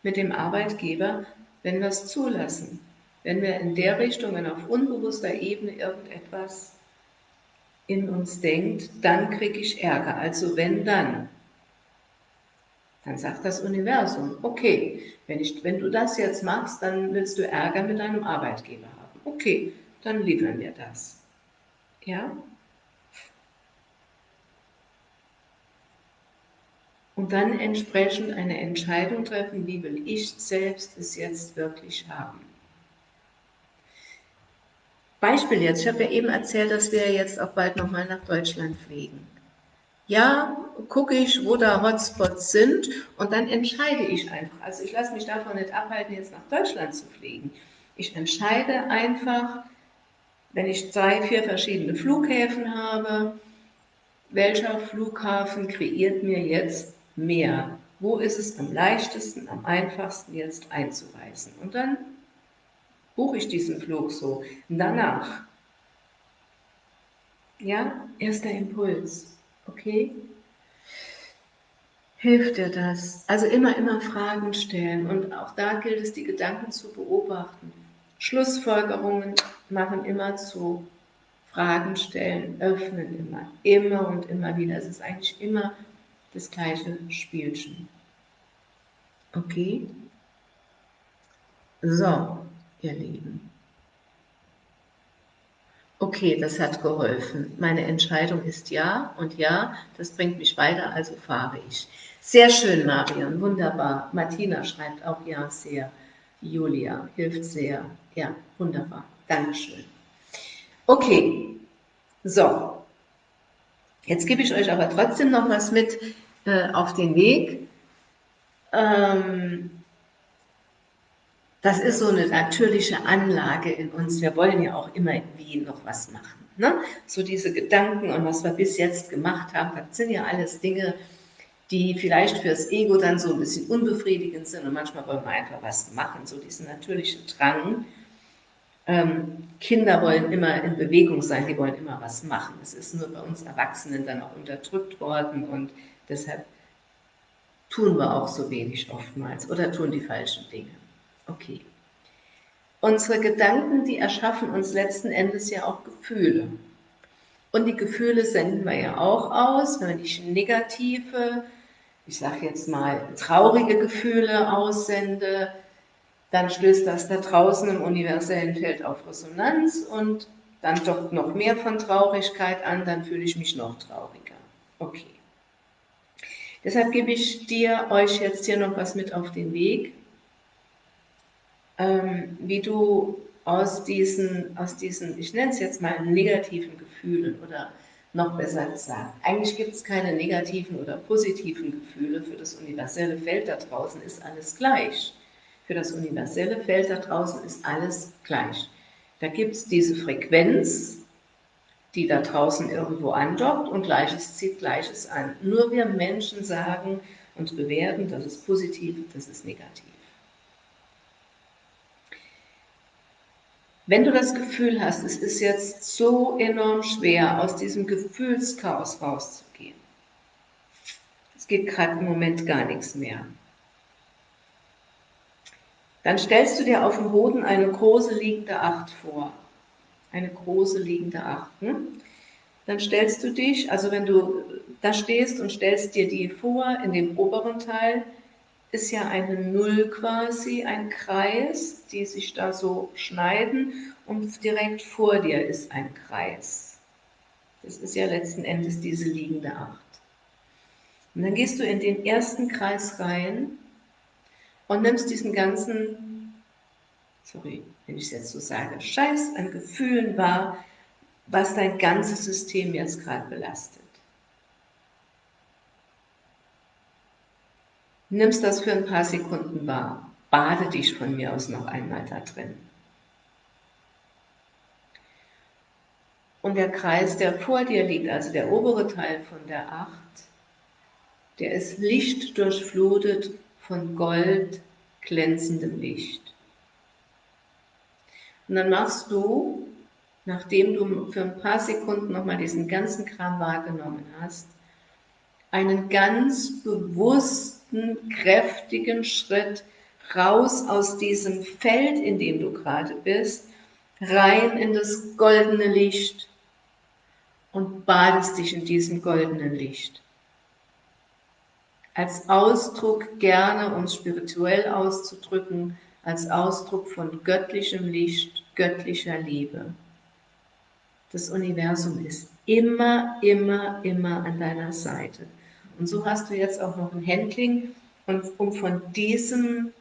mit dem Arbeitgeber, wenn wir es zulassen. Wenn wir in der Richtung, wenn auf unbewusster Ebene irgendetwas in uns denkt, dann kriege ich Ärger. Also wenn dann, dann sagt das Universum, okay, wenn, ich, wenn du das jetzt machst, dann willst du Ärger mit deinem Arbeitgeber haben. Okay, dann liefern wir das. Ja? Und dann entsprechend eine Entscheidung treffen, wie will ich selbst es jetzt wirklich haben. Beispiel jetzt, ich habe ja eben erzählt, dass wir jetzt auch bald nochmal nach Deutschland fliegen. Ja, gucke ich, wo da Hotspots sind und dann entscheide ich einfach. Also ich lasse mich davon nicht abhalten, jetzt nach Deutschland zu fliegen. Ich entscheide einfach, wenn ich drei, vier verschiedene Flughäfen habe, welcher Flughafen kreiert mir jetzt mehr? Wo ist es am leichtesten, am einfachsten jetzt einzureisen? Und dann buche ich diesen Flug so. Danach, ja, erster Impuls, okay? Hilft dir das? Also immer, immer Fragen stellen und auch da gilt es, die Gedanken zu beobachten. Schlussfolgerungen machen immer zu Fragen stellen, öffnen immer, immer und immer wieder. Es ist eigentlich immer das gleiche Spielchen. Okay? So, ihr Lieben. Okay, das hat geholfen. Meine Entscheidung ist ja und ja, das bringt mich weiter, also fahre ich. Sehr schön, Marion, wunderbar. Martina schreibt auch ja sehr. Julia hilft sehr. Ja, wunderbar. Dankeschön. Okay, so. Jetzt gebe ich euch aber trotzdem noch was mit äh, auf den Weg. Ähm, das ist so eine natürliche Anlage in uns. Wir wollen ja auch immer irgendwie noch was machen. Ne? So diese Gedanken und was wir bis jetzt gemacht haben, das sind ja alles Dinge, die vielleicht fürs Ego dann so ein bisschen unbefriedigend sind und manchmal wollen wir einfach was machen, so diesen natürlichen Drang. Ähm, Kinder wollen immer in Bewegung sein, die wollen immer was machen. Das ist nur bei uns Erwachsenen dann auch unterdrückt worden und deshalb tun wir auch so wenig oftmals oder tun die falschen Dinge. Okay. Unsere Gedanken, die erschaffen uns letzten Endes ja auch Gefühle. Und die Gefühle senden wir ja auch aus, wenn ich negative, ich sage jetzt mal traurige Gefühle aussende, dann stößt das da draußen im universellen Feld auf Resonanz und dann doch noch mehr von Traurigkeit an, dann fühle ich mich noch trauriger. Okay. Deshalb gebe ich dir, euch jetzt hier noch was mit auf den Weg ähm, wie du aus diesen, aus diesen, ich nenne es jetzt mal negativen Gefühlen oder noch besser gesagt, eigentlich gibt es keine negativen oder positiven Gefühle. Für das universelle Feld da draußen ist alles gleich. Für das universelle Feld da draußen ist alles gleich. Da gibt es diese Frequenz, die da draußen irgendwo andockt und Gleiches zieht Gleiches an. Nur wir Menschen sagen und bewerten, das ist positiv, das ist negativ. Wenn du das Gefühl hast, es ist jetzt so enorm schwer, aus diesem Gefühlschaos rauszugehen, es geht gerade im Moment gar nichts mehr, dann stellst du dir auf dem Boden eine große liegende Acht vor. Eine große liegende Acht. Ne? Dann stellst du dich, also wenn du da stehst und stellst dir die vor in dem oberen Teil, ist ja eine Null quasi, ein Kreis, die sich da so schneiden und direkt vor dir ist ein Kreis. Das ist ja letzten Endes diese liegende Acht. Und dann gehst du in den ersten Kreis rein und nimmst diesen ganzen, sorry, wenn ich es jetzt so sage, Scheiß an Gefühlen wahr, was dein ganzes System jetzt gerade belastet. Nimmst das für ein paar Sekunden wahr. bade dich von mir aus noch einmal da drin. Und der Kreis, der vor dir liegt, also der obere Teil von der Acht, der ist Licht durchflutet von Gold glänzendem Licht. Und dann machst du, nachdem du für ein paar Sekunden nochmal diesen ganzen Kram wahrgenommen hast, einen ganz bewussten, kräftigen Schritt raus aus diesem Feld, in dem du gerade bist, rein in das goldene Licht und badest dich in diesem goldenen Licht. Als Ausdruck gerne, um spirituell auszudrücken, als Ausdruck von göttlichem Licht, göttlicher Liebe. Das Universum ist immer, immer, immer an deiner Seite. Und so hast du jetzt auch noch ein Handling, und um von diesem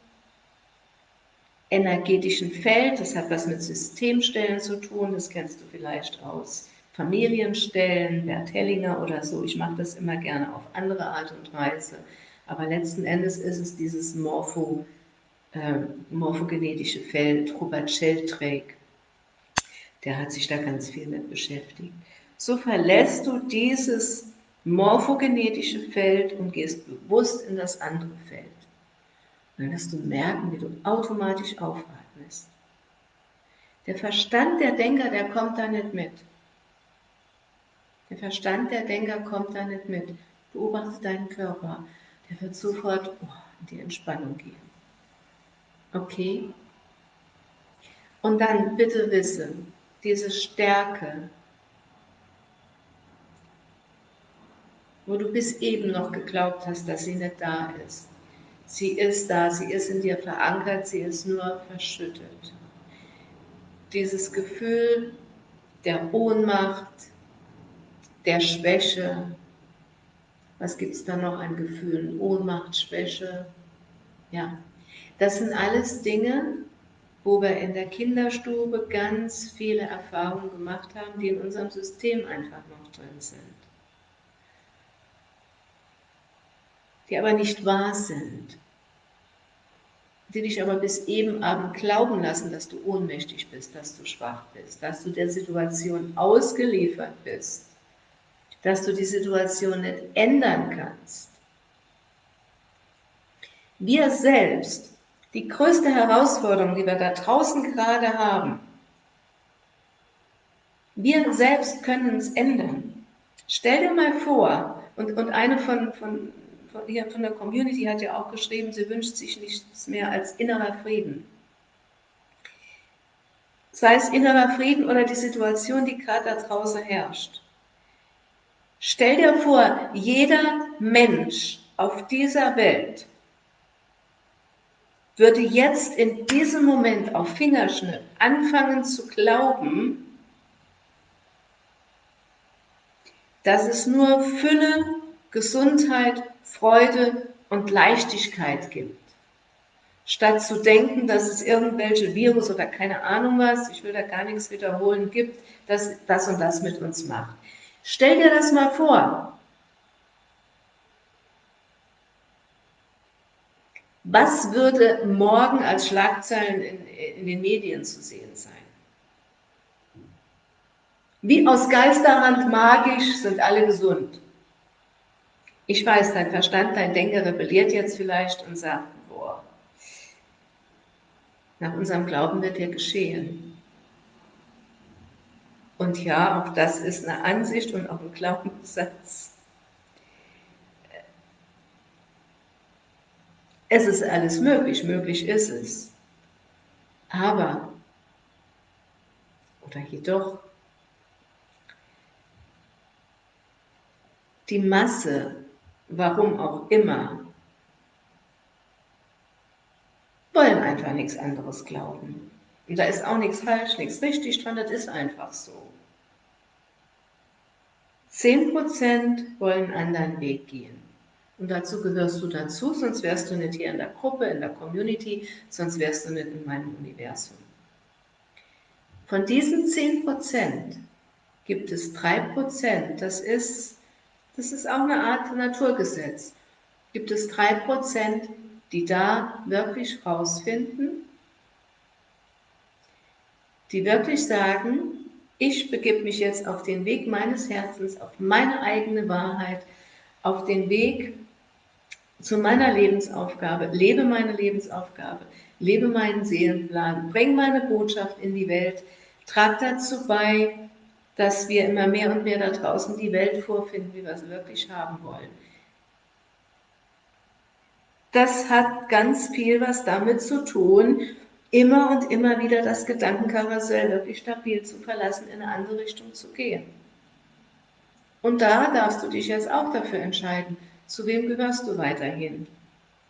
energetischen Feld, das hat was mit Systemstellen zu tun, das kennst du vielleicht aus Familienstellen, Bert Hellinger oder so. Ich mache das immer gerne auf andere Art und Weise. Aber letzten Endes ist es dieses Morpho, äh, morphogenetische Feld, Robert Sheldrake, der hat sich da ganz viel mit beschäftigt. So verlässt du dieses morphogenetische Feld und gehst bewusst in das andere Feld. Dann wirst du merken, wie du automatisch aufatmest. Der Verstand der Denker, der kommt da nicht mit. Der Verstand der Denker kommt da nicht mit. Beobachte deinen Körper. Der wird sofort oh, in die Entspannung gehen. Okay? Und dann bitte wisse, diese Stärke, wo du bis eben noch geglaubt hast, dass sie nicht da ist. Sie ist da, sie ist in dir verankert, sie ist nur verschüttet. Dieses Gefühl der Ohnmacht, der Schwäche. Was gibt es da noch an Gefühlen? Ohnmacht, Schwäche. Ja, das sind alles Dinge, wo wir in der Kinderstube ganz viele Erfahrungen gemacht haben, die in unserem System einfach noch drin sind. Die aber nicht wahr sind. Die dich aber bis eben Abend glauben lassen, dass du ohnmächtig bist, dass du schwach bist, dass du der Situation ausgeliefert bist dass du die Situation nicht ändern kannst. Wir selbst, die größte Herausforderung, die wir da draußen gerade haben, wir selbst können es ändern. Stell dir mal vor, und, und eine von, von, von, der Community hat ja auch geschrieben, sie wünscht sich nichts mehr als innerer Frieden. Sei es innerer Frieden oder die Situation, die gerade da draußen herrscht. Stell dir vor, jeder Mensch auf dieser Welt würde jetzt in diesem Moment auf Fingerschnitt anfangen zu glauben, dass es nur Fülle, Gesundheit, Freude und Leichtigkeit gibt. Statt zu denken, dass es irgendwelche Virus oder keine Ahnung was, ich will da gar nichts wiederholen, gibt, das das und das mit uns macht. Stell dir das mal vor. Was würde morgen als Schlagzeilen in, in den Medien zu sehen sein? Wie aus Geisterhand magisch sind alle gesund. Ich weiß, dein Verstand, dein Denker rebelliert jetzt vielleicht und sagt, boah, nach unserem Glauben wird dir geschehen. Und ja, auch das ist eine Ansicht und auch ein Glaubenssatz. Es ist alles möglich, möglich ist es. Aber, oder jedoch, die Masse, warum auch immer, wollen einfach nichts anderes glauben. Und da ist auch nichts falsch, nichts richtig dran, das ist einfach so. 10% wollen einen anderen Weg gehen. Und dazu gehörst du dazu, sonst wärst du nicht hier in der Gruppe, in der Community, sonst wärst du nicht in meinem Universum. Von diesen 10% gibt es 3%, das ist, das ist auch eine Art Naturgesetz, gibt es 3%, die da wirklich rausfinden, die wirklich sagen, ich begebe mich jetzt auf den Weg meines Herzens, auf meine eigene Wahrheit, auf den Weg zu meiner Lebensaufgabe, lebe meine Lebensaufgabe, lebe meinen Seelenplan, bring meine Botschaft in die Welt, trag dazu bei, dass wir immer mehr und mehr da draußen die Welt vorfinden, wie wir sie wirklich haben wollen. Das hat ganz viel was damit zu tun, immer und immer wieder das Gedankenkarussell wirklich stabil zu verlassen, in eine andere Richtung zu gehen. Und da darfst du dich jetzt auch dafür entscheiden, zu wem gehörst du weiterhin.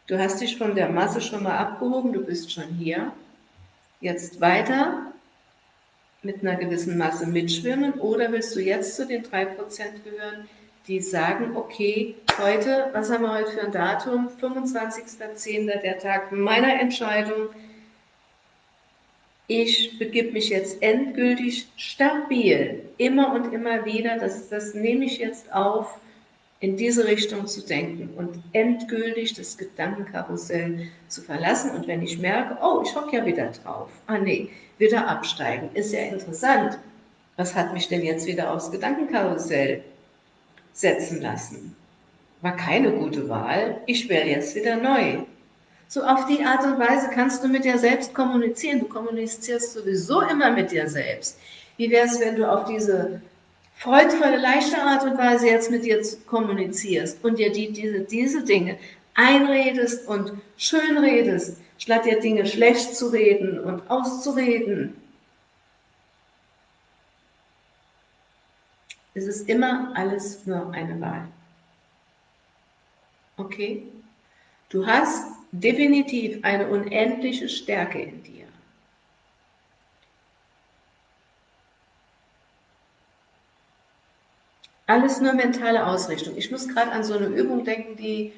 Du hast dich von der Masse schon mal abgehoben, du bist schon hier. Jetzt weiter mit einer gewissen Masse mitschwimmen oder willst du jetzt zu den 3% gehören, die sagen, okay, heute, was haben wir heute für ein Datum? 25.10. der Tag meiner Entscheidung, ich begib mich jetzt endgültig stabil, immer und immer wieder, das, das nehme ich jetzt auf, in diese Richtung zu denken und endgültig das Gedankenkarussell zu verlassen. Und wenn ich merke, oh, ich hocke ja wieder drauf, ah nee, wieder absteigen, ist ja interessant. Was hat mich denn jetzt wieder aufs Gedankenkarussell setzen lassen? War keine gute Wahl, ich wäre jetzt wieder neu. So auf die Art und Weise kannst du mit dir selbst kommunizieren. Du kommunizierst sowieso immer mit dir selbst. Wie wäre es, wenn du auf diese freudvolle, leichte Art und Weise jetzt mit dir kommunizierst und dir die, diese, diese Dinge einredest und schön redest, statt dir Dinge schlecht zu reden und auszureden. Es ist immer alles nur eine Wahl. Okay? Du hast definitiv eine unendliche Stärke in dir. Alles nur mentale Ausrichtung. Ich muss gerade an so eine Übung denken, die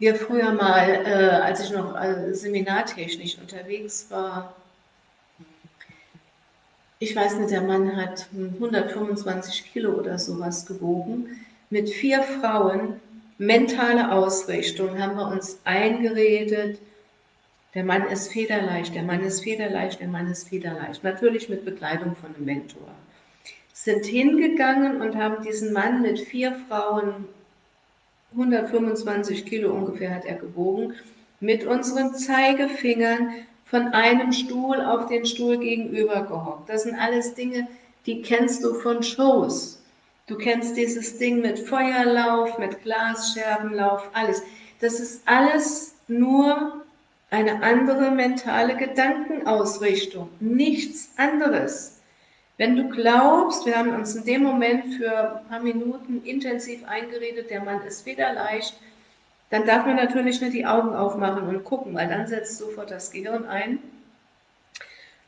wir früher mal, äh, als ich noch äh, seminartechnisch unterwegs war, ich weiß nicht, der Mann hat 125 Kilo oder sowas gewogen, mit vier Frauen mentale Ausrichtung haben wir uns eingeredet, der Mann ist federleicht, der Mann ist federleicht, der Mann ist federleicht. Natürlich mit Begleitung von einem Mentor. Sind hingegangen und haben diesen Mann mit vier Frauen, 125 Kilo ungefähr hat er gewogen, mit unseren Zeigefingern von einem Stuhl auf den Stuhl gegenüber gehockt. Das sind alles Dinge, die kennst du von Shows. Du kennst dieses Ding mit Feuerlauf, mit Glasscherbenlauf, alles. Das ist alles nur eine andere mentale Gedankenausrichtung, nichts anderes. Wenn du glaubst, wir haben uns in dem Moment für ein paar Minuten intensiv eingeredet, der Mann ist wieder leicht, dann darf man natürlich nicht die Augen aufmachen und gucken, weil dann setzt sofort das Gehirn ein.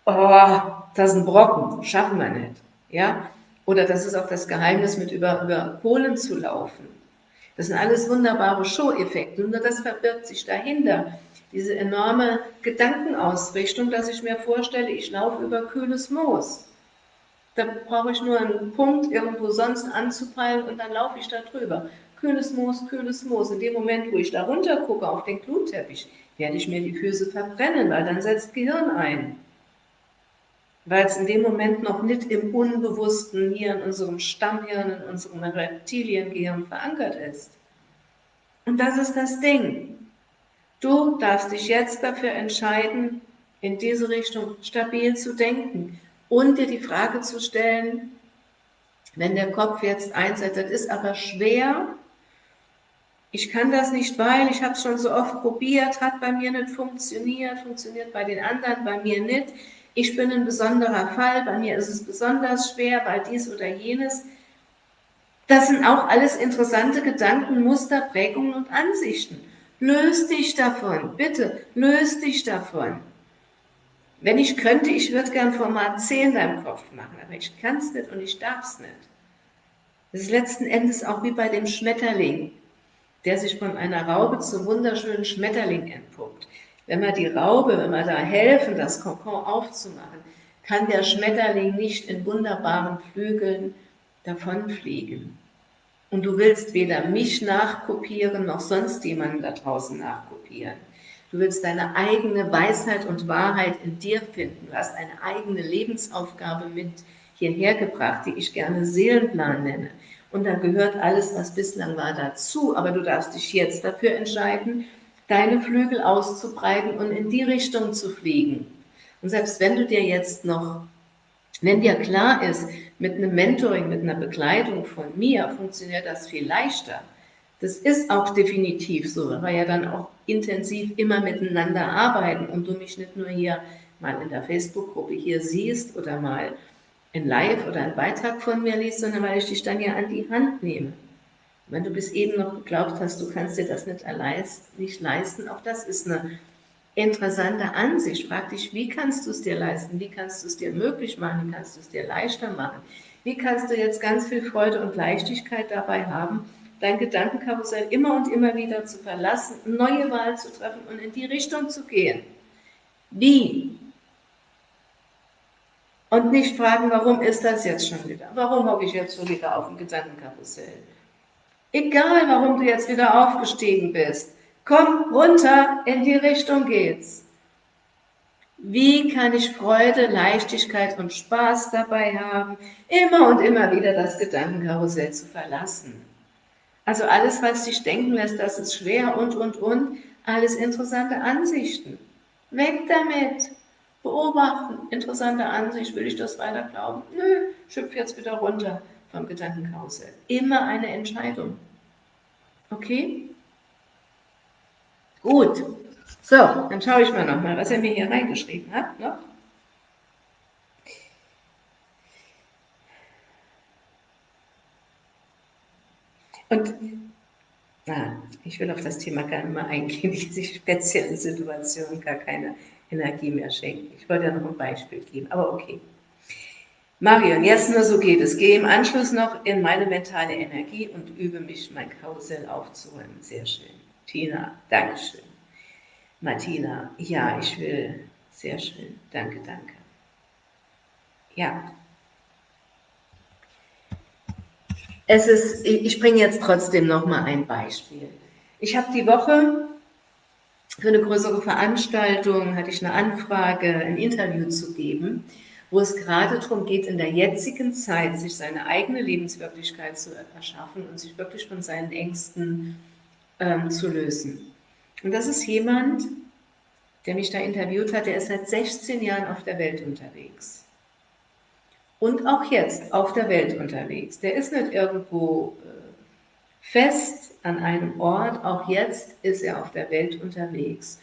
Oh, das ist ein Brocken, schaffen wir nicht. Ja? Oder das ist auch das Geheimnis, mit über, über Kohlen zu laufen. Das sind alles wunderbare Show-Effekte. Nur das verbirgt sich dahinter. Diese enorme Gedankenausrichtung, dass ich mir vorstelle, ich laufe über kühles Moos. Da brauche ich nur einen Punkt irgendwo sonst anzupeilen und dann laufe ich da drüber. Kühles Moos, kühles Moos. In dem Moment, wo ich da runter gucke auf den Glutteppich, werde ich mir die Füße verbrennen, weil dann setzt Gehirn ein weil es in dem Moment noch nicht im Unbewussten hier in unserem Stammhirn, in unserem Reptiliengehirn verankert ist. Und das ist das Ding. Du darfst dich jetzt dafür entscheiden, in diese Richtung stabil zu denken und dir die Frage zu stellen, wenn der Kopf jetzt einsetzt, das ist aber schwer, ich kann das nicht, weil ich habe es schon so oft probiert, hat bei mir nicht funktioniert, funktioniert bei den anderen, bei mir nicht ich bin ein besonderer Fall, bei mir ist es besonders schwer, weil dies oder jenes. Das sind auch alles interessante Gedanken, Muster, Prägungen und Ansichten. Löst dich davon, bitte, löst dich davon. Wenn ich könnte, ich würde gern Format 10 in deinem Kopf machen, aber ich kann es nicht und ich darf es nicht. Das ist letzten Endes auch wie bei dem Schmetterling, der sich von einer Raube zum wunderschönen Schmetterling entpuppt. Wenn wir die Raube, wenn wir da helfen, das Kokon aufzumachen, kann der Schmetterling nicht in wunderbaren Flügeln davonfliegen. Und du willst weder mich nachkopieren, noch sonst jemanden da draußen nachkopieren. Du willst deine eigene Weisheit und Wahrheit in dir finden. Du hast eine eigene Lebensaufgabe mit hierher gebracht, die ich gerne Seelenplan nenne. Und da gehört alles, was bislang war, dazu. Aber du darfst dich jetzt dafür entscheiden, deine Flügel auszubreiten und in die Richtung zu fliegen. Und selbst wenn du dir jetzt noch, wenn dir klar ist, mit einem Mentoring, mit einer Begleitung von mir funktioniert das viel leichter. Das ist auch definitiv so, weil wir ja dann auch intensiv immer miteinander arbeiten und du mich nicht nur hier mal in der Facebook-Gruppe hier siehst oder mal in Live oder einen Beitrag von mir liest, sondern weil ich dich dann ja an die Hand nehme. Wenn du bis eben noch geglaubt hast, du kannst dir das nicht, nicht leisten, auch das ist eine interessante Ansicht. Frag dich, wie kannst du es dir leisten? Wie kannst du es dir möglich machen? Wie kannst du es dir leichter machen? Wie kannst du jetzt ganz viel Freude und Leichtigkeit dabei haben, dein Gedankenkarussell immer und immer wieder zu verlassen, neue Wahl zu treffen und in die Richtung zu gehen? Wie? Und nicht fragen, warum ist das jetzt schon wieder? Warum hocke ich jetzt schon wieder auf dem Gedankenkarussell? Egal, warum du jetzt wieder aufgestiegen bist, komm runter, in die Richtung geht's. Wie kann ich Freude, Leichtigkeit und Spaß dabei haben, immer und immer wieder das Gedankenkarussell zu verlassen? Also alles, was dich denken lässt, das ist schwer und, und, und, alles interessante Ansichten. Weg damit! beobachten, interessante Ansicht, will ich das weiter glauben? Nö, schüpf jetzt wieder runter vom Gedankenkarussell. Immer eine Entscheidung. Okay? Gut. So, dann schaue ich mal nochmal, was er mir hier reingeschrieben hat. Noch. Und na, ich will auf das Thema gar nicht mehr eingehen, diese speziellen Situationen, gar keine Energie mehr schenken. Ich wollte ja noch ein Beispiel geben, aber okay. Marion, jetzt nur so geht es. Gehe im Anschluss noch in meine mentale Energie und übe mich, mein Karussell aufzuräumen. Sehr schön. Tina, Dankeschön. Martina, ja, ich will. Sehr schön. Danke, danke. Ja. Es ist, ich bringe jetzt trotzdem noch mal ein Beispiel. Ich habe die Woche für eine größere Veranstaltung hatte ich eine Anfrage, ein Interview zu geben, wo es gerade darum geht, in der jetzigen Zeit sich seine eigene Lebenswirklichkeit zu erschaffen und sich wirklich von seinen Ängsten ähm, zu lösen. Und das ist jemand, der mich da interviewt hat, der ist seit 16 Jahren auf der Welt unterwegs. Und auch jetzt auf der Welt unterwegs. Der ist nicht irgendwo äh, fest an einem Ort, auch jetzt ist er auf der Welt unterwegs.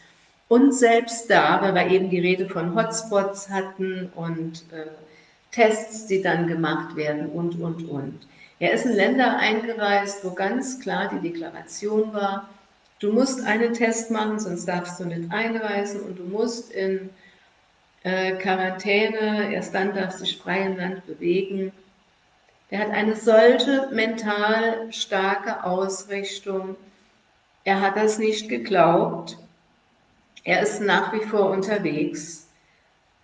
Und selbst da, weil wir eben die Rede von Hotspots hatten und äh, Tests, die dann gemacht werden und, und, und. Er ist in Länder eingereist, wo ganz klar die Deklaration war, du musst einen Test machen, sonst darfst du nicht einreisen und du musst in äh, Quarantäne, erst dann darfst du dich frei im Land bewegen. Er hat eine solche mental starke Ausrichtung. Er hat das nicht geglaubt. Er ist nach wie vor unterwegs.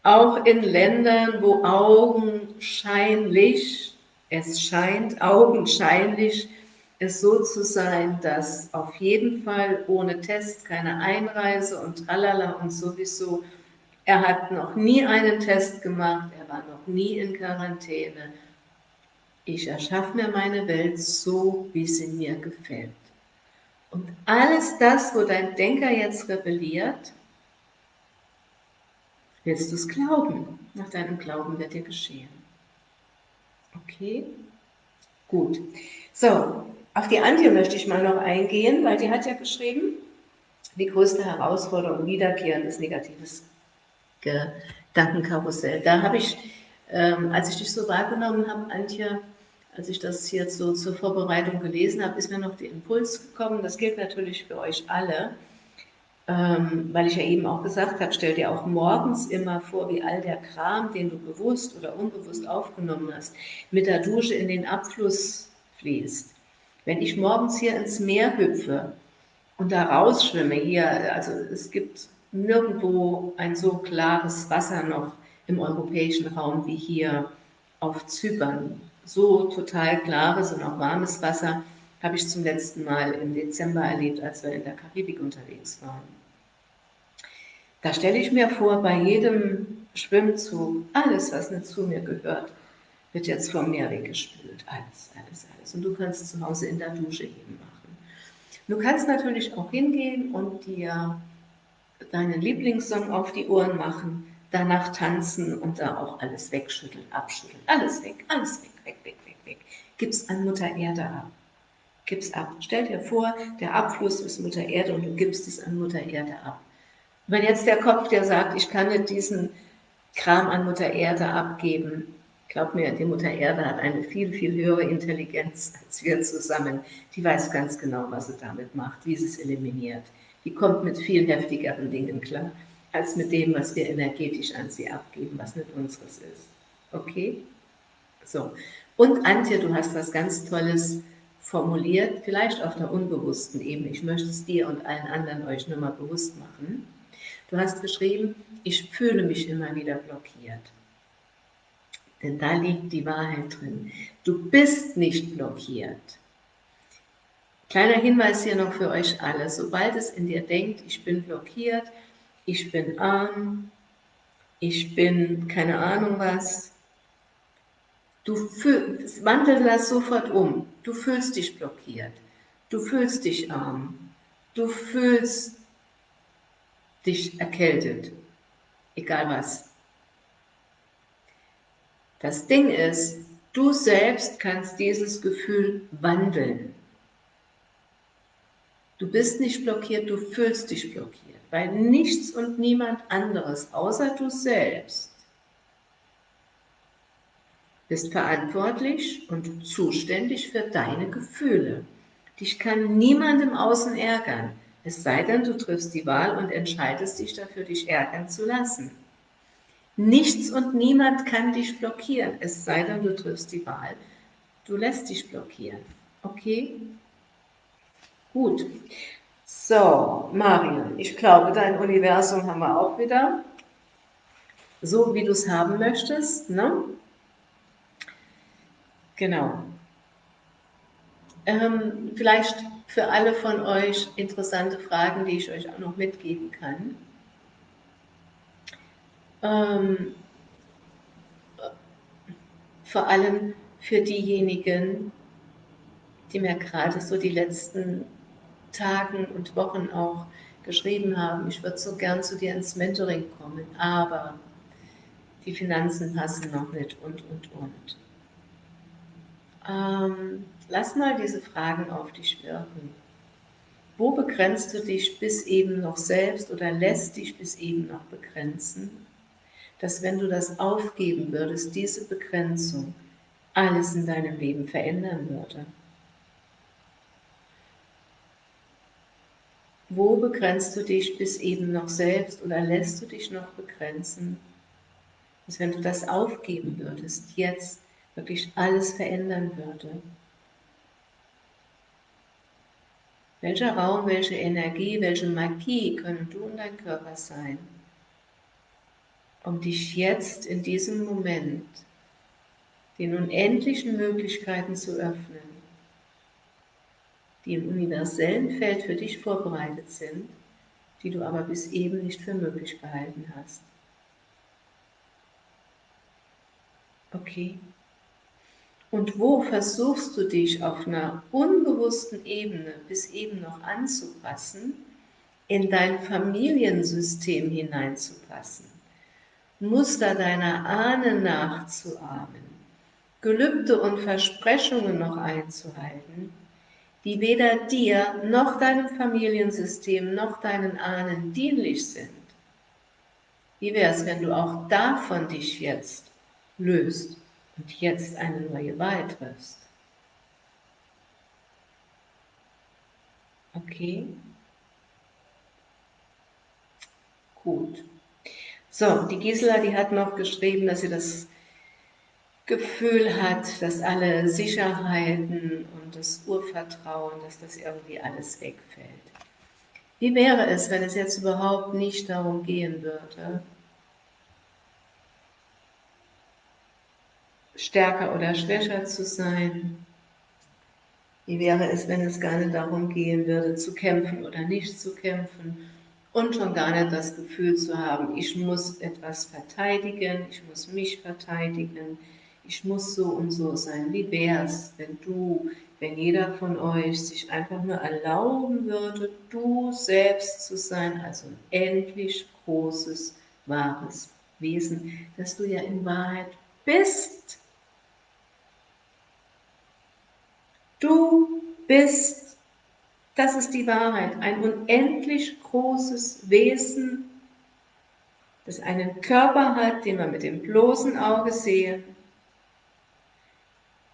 Auch in Ländern, wo augenscheinlich, es scheint augenscheinlich, es so zu sein, dass auf jeden Fall ohne Test keine Einreise und tralala und sowieso. Er hat noch nie einen Test gemacht, er war noch nie in Quarantäne ich erschaffe mir meine Welt so, wie sie mir gefällt. Und alles das, wo dein Denker jetzt rebelliert, willst du es glauben. Nach deinem Glauben wird dir geschehen. Okay? Gut. So, auf die Antje möchte ich mal noch eingehen, weil die hat ja geschrieben, die größte Herausforderung wiederkehrendes negatives Gedankenkarussell. Da habe ich, ähm, als ich dich so wahrgenommen habe, Antje, als ich das jetzt so zur Vorbereitung gelesen habe, ist mir noch der Impuls gekommen, das gilt natürlich für euch alle, ähm, weil ich ja eben auch gesagt habe, stell dir auch morgens immer vor, wie all der Kram, den du bewusst oder unbewusst aufgenommen hast, mit der Dusche in den Abfluss fließt. Wenn ich morgens hier ins Meer hüpfe und da rausschwimme, hier, also es gibt nirgendwo ein so klares Wasser noch im europäischen Raum wie hier auf Zypern so total klares und auch warmes Wasser habe ich zum letzten Mal im Dezember erlebt, als wir in der Karibik unterwegs waren. Da stelle ich mir vor, bei jedem Schwimmzug, alles, was nicht zu mir gehört, wird jetzt vom Meer weggespült. Alles, alles, alles. Und du kannst zu Hause in der Dusche eben machen. Du kannst natürlich auch hingehen und dir deinen Lieblingssong auf die Ohren machen, danach tanzen und da auch alles wegschütteln, abschütteln. Alles weg, alles weg, weg, weg, weg, weg. Gib's an Mutter Erde ab. Gib's ab. Stell dir vor, der Abfluss ist Mutter Erde und du gibst es an Mutter Erde ab. Wenn jetzt der Kopf dir sagt, ich kann nicht diesen Kram an Mutter Erde abgeben, glaub mir, die Mutter Erde hat eine viel, viel höhere Intelligenz als wir zusammen. Die weiß ganz genau, was sie damit macht, wie sie es eliminiert. Die kommt mit viel heftigeren Dingen klar, als mit dem, was wir energetisch an sie abgeben, was nicht unseres ist. Okay? So. Und Antje, du hast was ganz Tolles formuliert, vielleicht auf der unbewussten Ebene. Ich möchte es dir und allen anderen euch nur mal bewusst machen. Du hast geschrieben, ich fühle mich immer wieder blockiert. Denn da liegt die Wahrheit drin. Du bist nicht blockiert. Kleiner Hinweis hier noch für euch alle. Sobald es in dir denkt, ich bin blockiert, ich bin arm, ich bin keine Ahnung was, du wandel das sofort um. Du fühlst dich blockiert, du fühlst dich arm, du fühlst dich erkältet, egal was. Das Ding ist, du selbst kannst dieses Gefühl wandeln. Du bist nicht blockiert, du fühlst dich blockiert, weil nichts und niemand anderes, außer du selbst, bist verantwortlich und zuständig für deine Gefühle. Dich kann niemand im Außen ärgern. Es sei denn, du triffst die Wahl und entscheidest dich dafür, dich ärgern zu lassen. Nichts und niemand kann dich blockieren, es sei denn, du triffst die Wahl. Du lässt dich blockieren. Okay? Gut. So, Marion, ich glaube, dein Universum haben wir auch wieder. So, wie du es haben möchtest. Ne? Genau. Ähm, vielleicht für alle von euch interessante Fragen, die ich euch auch noch mitgeben kann. Ähm, vor allem für diejenigen, die mir gerade so die letzten Tagen und Wochen auch geschrieben haben, ich würde so gern zu dir ins Mentoring kommen, aber die Finanzen passen noch nicht und, und, und. Ähm, lass mal diese Fragen auf dich wirken. Wo begrenzt du dich bis eben noch selbst oder lässt dich bis eben noch begrenzen? Dass wenn du das aufgeben würdest, diese Begrenzung alles in deinem Leben verändern würde. Wo begrenzt du dich bis eben noch selbst oder lässt du dich noch begrenzen? Dass wenn du das aufgeben würdest, jetzt wirklich alles verändern würde. Welcher Raum, welche Energie, welche Magie können du und dein Körper sein, um dich jetzt in diesem Moment den unendlichen Möglichkeiten zu öffnen, die im universellen Feld für dich vorbereitet sind, die du aber bis eben nicht für möglich gehalten hast. Okay? Und wo versuchst du dich auf einer unbewussten Ebene bis eben noch anzupassen, in dein Familiensystem hineinzupassen, Muster deiner Ahnen nachzuahmen, Gelübde und Versprechungen noch einzuhalten, die weder dir noch deinem Familiensystem noch deinen Ahnen dienlich sind. Wie wäre es, wenn du auch davon dich jetzt löst und jetzt eine neue Wahl triffst. Okay? Gut. So, die Gisela, die hat noch geschrieben, dass sie das Gefühl hat, dass alle Sicherheiten und das Urvertrauen, dass das irgendwie alles wegfällt. Wie wäre es, wenn es jetzt überhaupt nicht darum gehen würde, stärker oder schwächer zu sein? Wie wäre es, wenn es gar nicht darum gehen würde, zu kämpfen oder nicht zu kämpfen? Und schon gar nicht das Gefühl zu haben, ich muss etwas verteidigen, ich muss mich verteidigen, ich muss so und so sein. Wie wäre es, wenn du, wenn jeder von euch sich einfach nur erlauben würde, du selbst zu sein, also ein endlich großes, wahres Wesen, das du ja in Wahrheit bist. Du bist, das ist die Wahrheit, ein unendlich großes Wesen, das einen Körper hat, den man mit dem bloßen Auge sehen,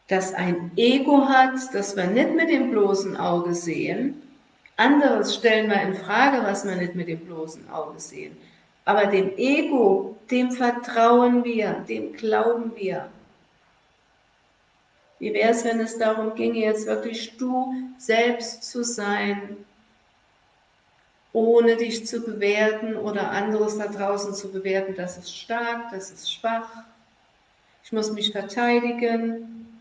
das ein Ego hat, das wir nicht mit dem bloßen Auge sehen. Anderes stellen wir in Frage, was wir nicht mit dem bloßen Auge sehen. Aber dem Ego, dem vertrauen wir, dem glauben wir. Wie wäre es, wenn es darum ginge, jetzt wirklich du selbst zu sein, ohne dich zu bewerten oder anderes da draußen zu bewerten, das ist stark, das ist schwach, ich muss mich verteidigen.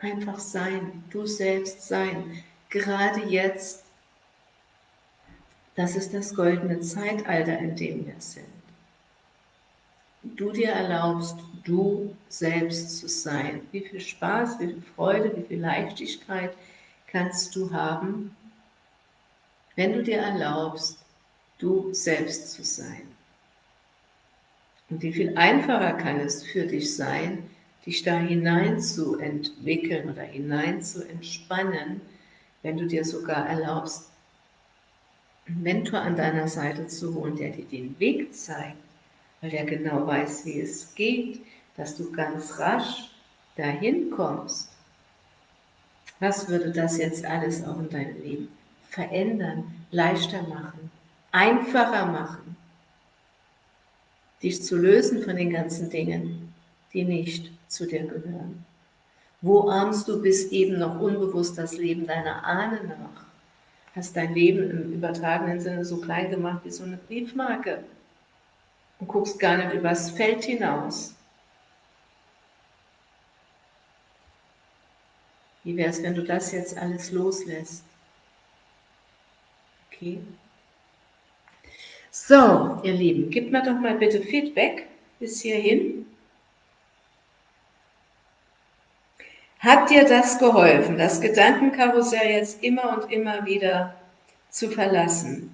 Einfach sein, du selbst sein, gerade jetzt. Das ist das goldene Zeitalter, in dem wir sind du dir erlaubst, du selbst zu sein. Wie viel Spaß, wie viel Freude, wie viel Leichtigkeit kannst du haben, wenn du dir erlaubst, du selbst zu sein. Und wie viel einfacher kann es für dich sein, dich da hinein zu entwickeln oder hinein zu entspannen, wenn du dir sogar erlaubst, einen Mentor an deiner Seite zu holen, der dir den Weg zeigt, weil er genau weiß, wie es geht, dass du ganz rasch dahin kommst. Was würde das jetzt alles auch in deinem Leben verändern, leichter machen, einfacher machen, dich zu lösen von den ganzen Dingen, die nicht zu dir gehören? Wo ahmst du bis eben noch unbewusst das Leben deiner Ahnen nach? Hast dein Leben im übertragenen Sinne so klein gemacht wie so eine Briefmarke und guckst gar nicht übers Feld hinaus. Wie wäre es, wenn du das jetzt alles loslässt? Okay. So, ihr Lieben, gebt mir doch mal bitte Feedback bis hierhin. Hat dir das geholfen, das Gedankenkarussell jetzt immer und immer wieder zu verlassen?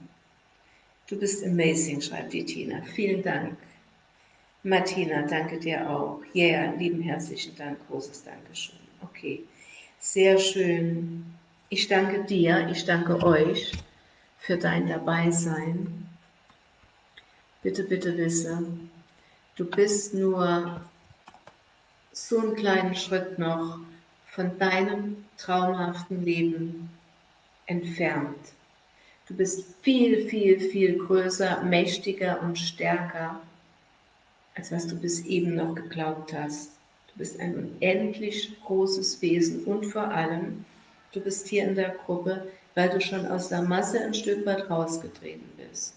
Du bist amazing, schreibt die Tina. Vielen Dank. Martina, danke dir auch. Ja, yeah, lieben herzlichen Dank, großes Dankeschön. Okay, sehr schön. Ich danke dir, ich danke euch für dein Dabeisein. Bitte, bitte wisse, du bist nur so einen kleinen Schritt noch von deinem traumhaften Leben entfernt. Du bist viel, viel, viel größer, mächtiger und stärker, als was du bis eben noch geglaubt hast. Du bist ein unendlich großes Wesen und vor allem, du bist hier in der Gruppe, weil du schon aus der Masse ein Stück weit rausgetreten bist.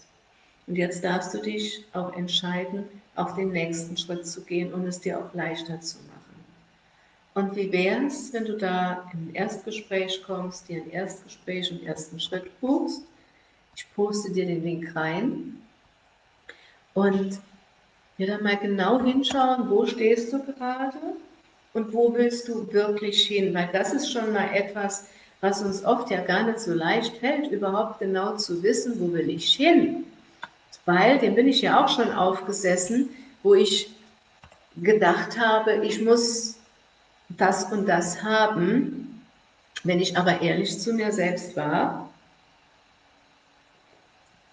Und jetzt darfst du dich auch entscheiden, auf den nächsten Schritt zu gehen und es dir auch leichter zu machen. Und wie wäre es, wenn du da in ein Erstgespräch kommst, dir ein Erstgespräch und ersten Schritt buchst ich poste dir den Link rein und wir dann mal genau hinschauen, wo stehst du gerade und wo willst du wirklich hin, weil das ist schon mal etwas, was uns oft ja gar nicht so leicht fällt, überhaupt genau zu wissen, wo will ich hin. Weil, dem bin ich ja auch schon aufgesessen, wo ich gedacht habe, ich muss das und das haben. Wenn ich aber ehrlich zu mir selbst war,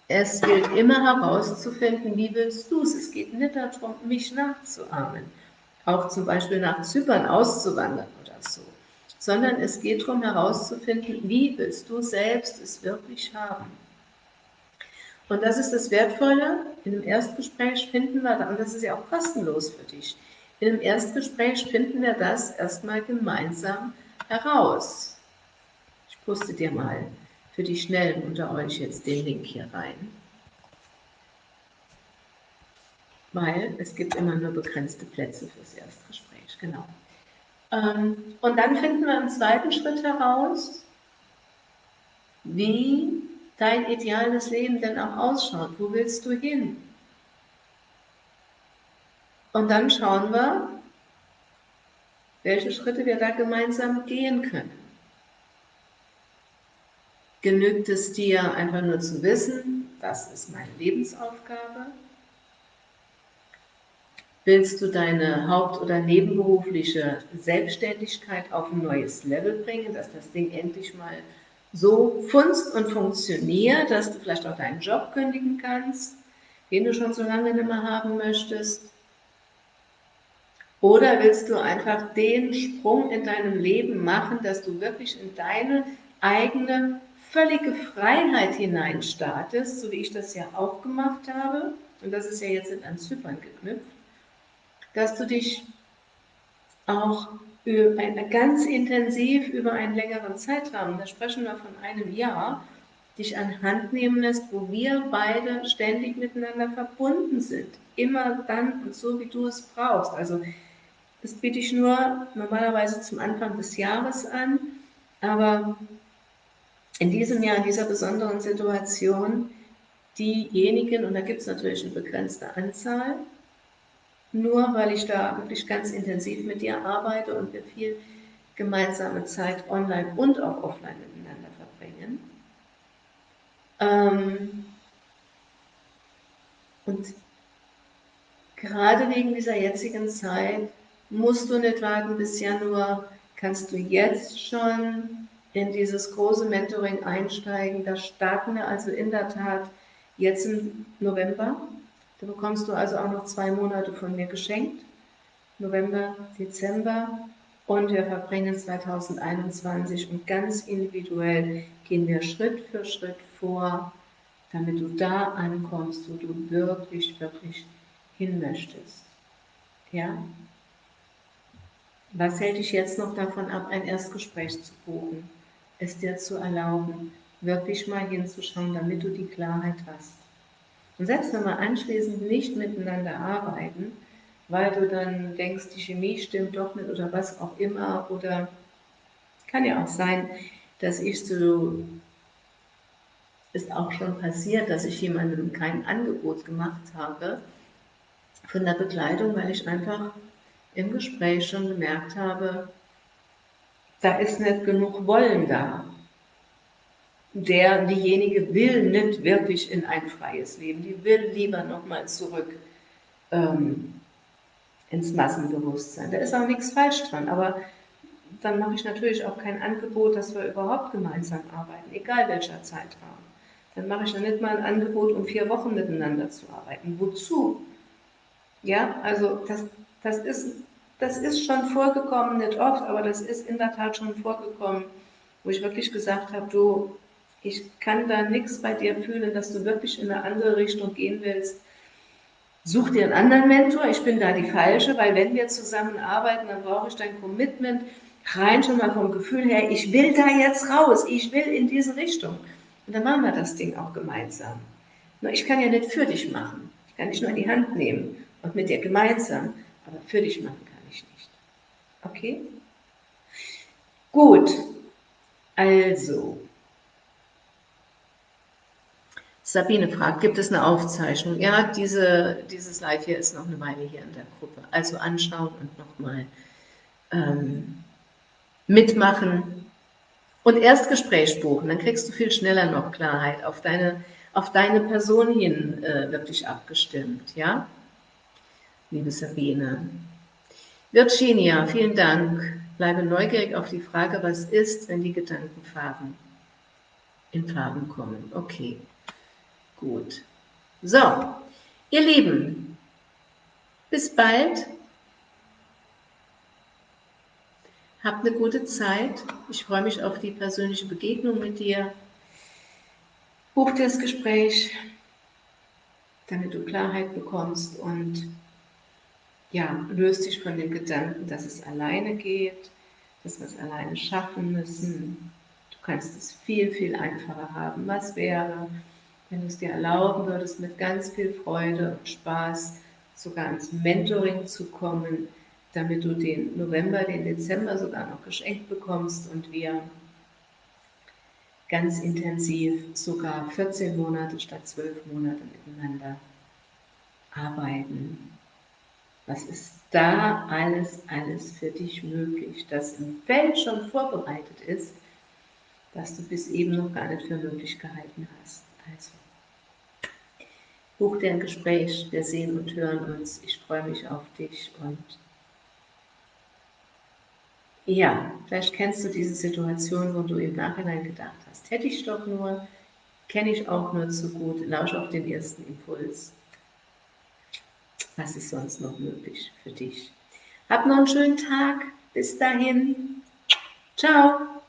es gilt immer herauszufinden, wie willst du es. Es geht nicht darum, mich nachzuahmen, auch zum Beispiel nach Zypern auszuwandern oder so, sondern es geht darum herauszufinden, wie willst du selbst es wirklich haben. Und das ist das Wertvolle, in einem Erstgespräch finden wir, und das ist ja auch kostenlos für dich, in einem Erstgespräch finden wir das erstmal gemeinsam heraus. Ich poste dir mal für die Schnellen unter euch jetzt den Link hier rein. weil es gibt immer nur begrenzte Plätze fürs Erstgespräch, genau. Ähm, und dann finden wir im zweiten Schritt heraus, wie dein ideales Leben denn auch ausschaut. Wo willst du hin? Und dann schauen wir, welche Schritte wir da gemeinsam gehen können. Genügt es dir einfach nur zu wissen, das ist meine Lebensaufgabe? Willst du deine haupt- oder nebenberufliche Selbstständigkeit auf ein neues Level bringen, dass das Ding endlich mal so funzt und funktioniert, dass du vielleicht auch deinen Job kündigen kannst, den du schon so lange nicht mehr haben möchtest? Oder willst du einfach den Sprung in deinem Leben machen, dass du wirklich in deine eigene völlige Freiheit hineinstartest, so wie ich das ja auch gemacht habe, und das ist ja jetzt ein Zypern geknüpft, dass du dich auch ganz intensiv über einen längeren Zeitraum, da sprechen wir von einem Jahr, dich an Hand nehmen lässt, wo wir beide ständig miteinander verbunden sind. Immer dann und so, wie du es brauchst. Also das biete ich nur normalerweise zum Anfang des Jahres an, aber in diesem Jahr, in dieser besonderen Situation, diejenigen, und da gibt es natürlich eine begrenzte Anzahl, nur weil ich da wirklich ganz intensiv mit dir arbeite und wir viel gemeinsame Zeit online und auch offline miteinander verbringen. Ähm, und gerade wegen dieser jetzigen Zeit musst du nicht warten bis Januar, kannst du jetzt schon in dieses große Mentoring einsteigen. Da starten wir also in der Tat jetzt im November da bekommst du also auch noch zwei Monate von mir geschenkt, November, Dezember. Und wir verbringen 2021 und ganz individuell gehen wir Schritt für Schritt vor, damit du da ankommst, wo du wirklich, wirklich hin möchtest. Ja? Was hält dich jetzt noch davon ab, ein Erstgespräch zu buchen? Es dir zu erlauben, wirklich mal hinzuschauen, damit du die Klarheit hast. Und selbst wenn wir anschließend nicht miteinander arbeiten, weil du dann denkst, die Chemie stimmt doch nicht oder was auch immer, oder kann ja auch sein, dass ich so, ist auch schon passiert, dass ich jemandem kein Angebot gemacht habe von der Bekleidung, weil ich einfach im Gespräch schon gemerkt habe, da ist nicht genug Wollen da der, diejenige will nicht wirklich in ein freies Leben, die will lieber nochmal zurück ähm, ins Massenbewusstsein. Da ist auch nichts falsch dran, aber dann mache ich natürlich auch kein Angebot, dass wir überhaupt gemeinsam arbeiten, egal welcher Zeitraum. Dann mache ich ja nicht mal ein Angebot, um vier Wochen miteinander zu arbeiten. Wozu? Ja, also das, das, ist, das ist schon vorgekommen, nicht oft, aber das ist in der Tat schon vorgekommen, wo ich wirklich gesagt habe, du, ich kann da nichts bei dir fühlen, dass du wirklich in eine andere Richtung gehen willst. Such dir einen anderen Mentor, ich bin da die Falsche, weil wenn wir zusammenarbeiten, dann brauche ich dein Commitment, rein schon mal vom Gefühl her, ich will da jetzt raus, ich will in diese Richtung. Und dann machen wir das Ding auch gemeinsam. Nur ich kann ja nicht für dich machen. Ich kann dich nur in die Hand nehmen und mit dir gemeinsam, aber für dich machen. Okay? Gut. Also, Sabine fragt, gibt es eine Aufzeichnung? Ja, diese, dieses Live hier ist noch eine Weile hier in der Gruppe. Also anschauen und nochmal ähm, mitmachen und erst Gespräch buchen. Dann kriegst du viel schneller noch Klarheit auf deine, auf deine Person hin äh, wirklich abgestimmt. Ja, liebe Sabine. Virginia, vielen Dank. Bleibe neugierig auf die Frage, was ist, wenn die Gedankenfarben in Farben kommen. Okay. Gut. So, ihr Lieben, bis bald. Habt eine gute Zeit. Ich freue mich auf die persönliche Begegnung mit dir. Buch das Gespräch, damit du Klarheit bekommst und ja, löst dich von dem Gedanken, dass es alleine geht, dass wir es alleine schaffen müssen. Du kannst es viel, viel einfacher haben. Was wäre, wenn du es dir erlauben würdest, mit ganz viel Freude und Spaß sogar ins Mentoring zu kommen, damit du den November, den Dezember sogar noch geschenkt bekommst und wir ganz intensiv sogar 14 Monate statt 12 Monate miteinander arbeiten. Was ist da alles, alles für dich möglich, das im Feld schon vorbereitet ist, das du bis eben noch gar nicht für möglich gehalten hast. Also, buch dir ein Gespräch, wir sehen und hören uns, ich freue mich auf dich und ja, vielleicht kennst du diese Situation, wo du im Nachhinein gedacht hast, hätte ich doch nur, kenne ich auch nur zu gut, lausch auf den ersten Impuls. Was ist sonst noch möglich für dich? Hab noch einen schönen Tag. Bis dahin. Ciao.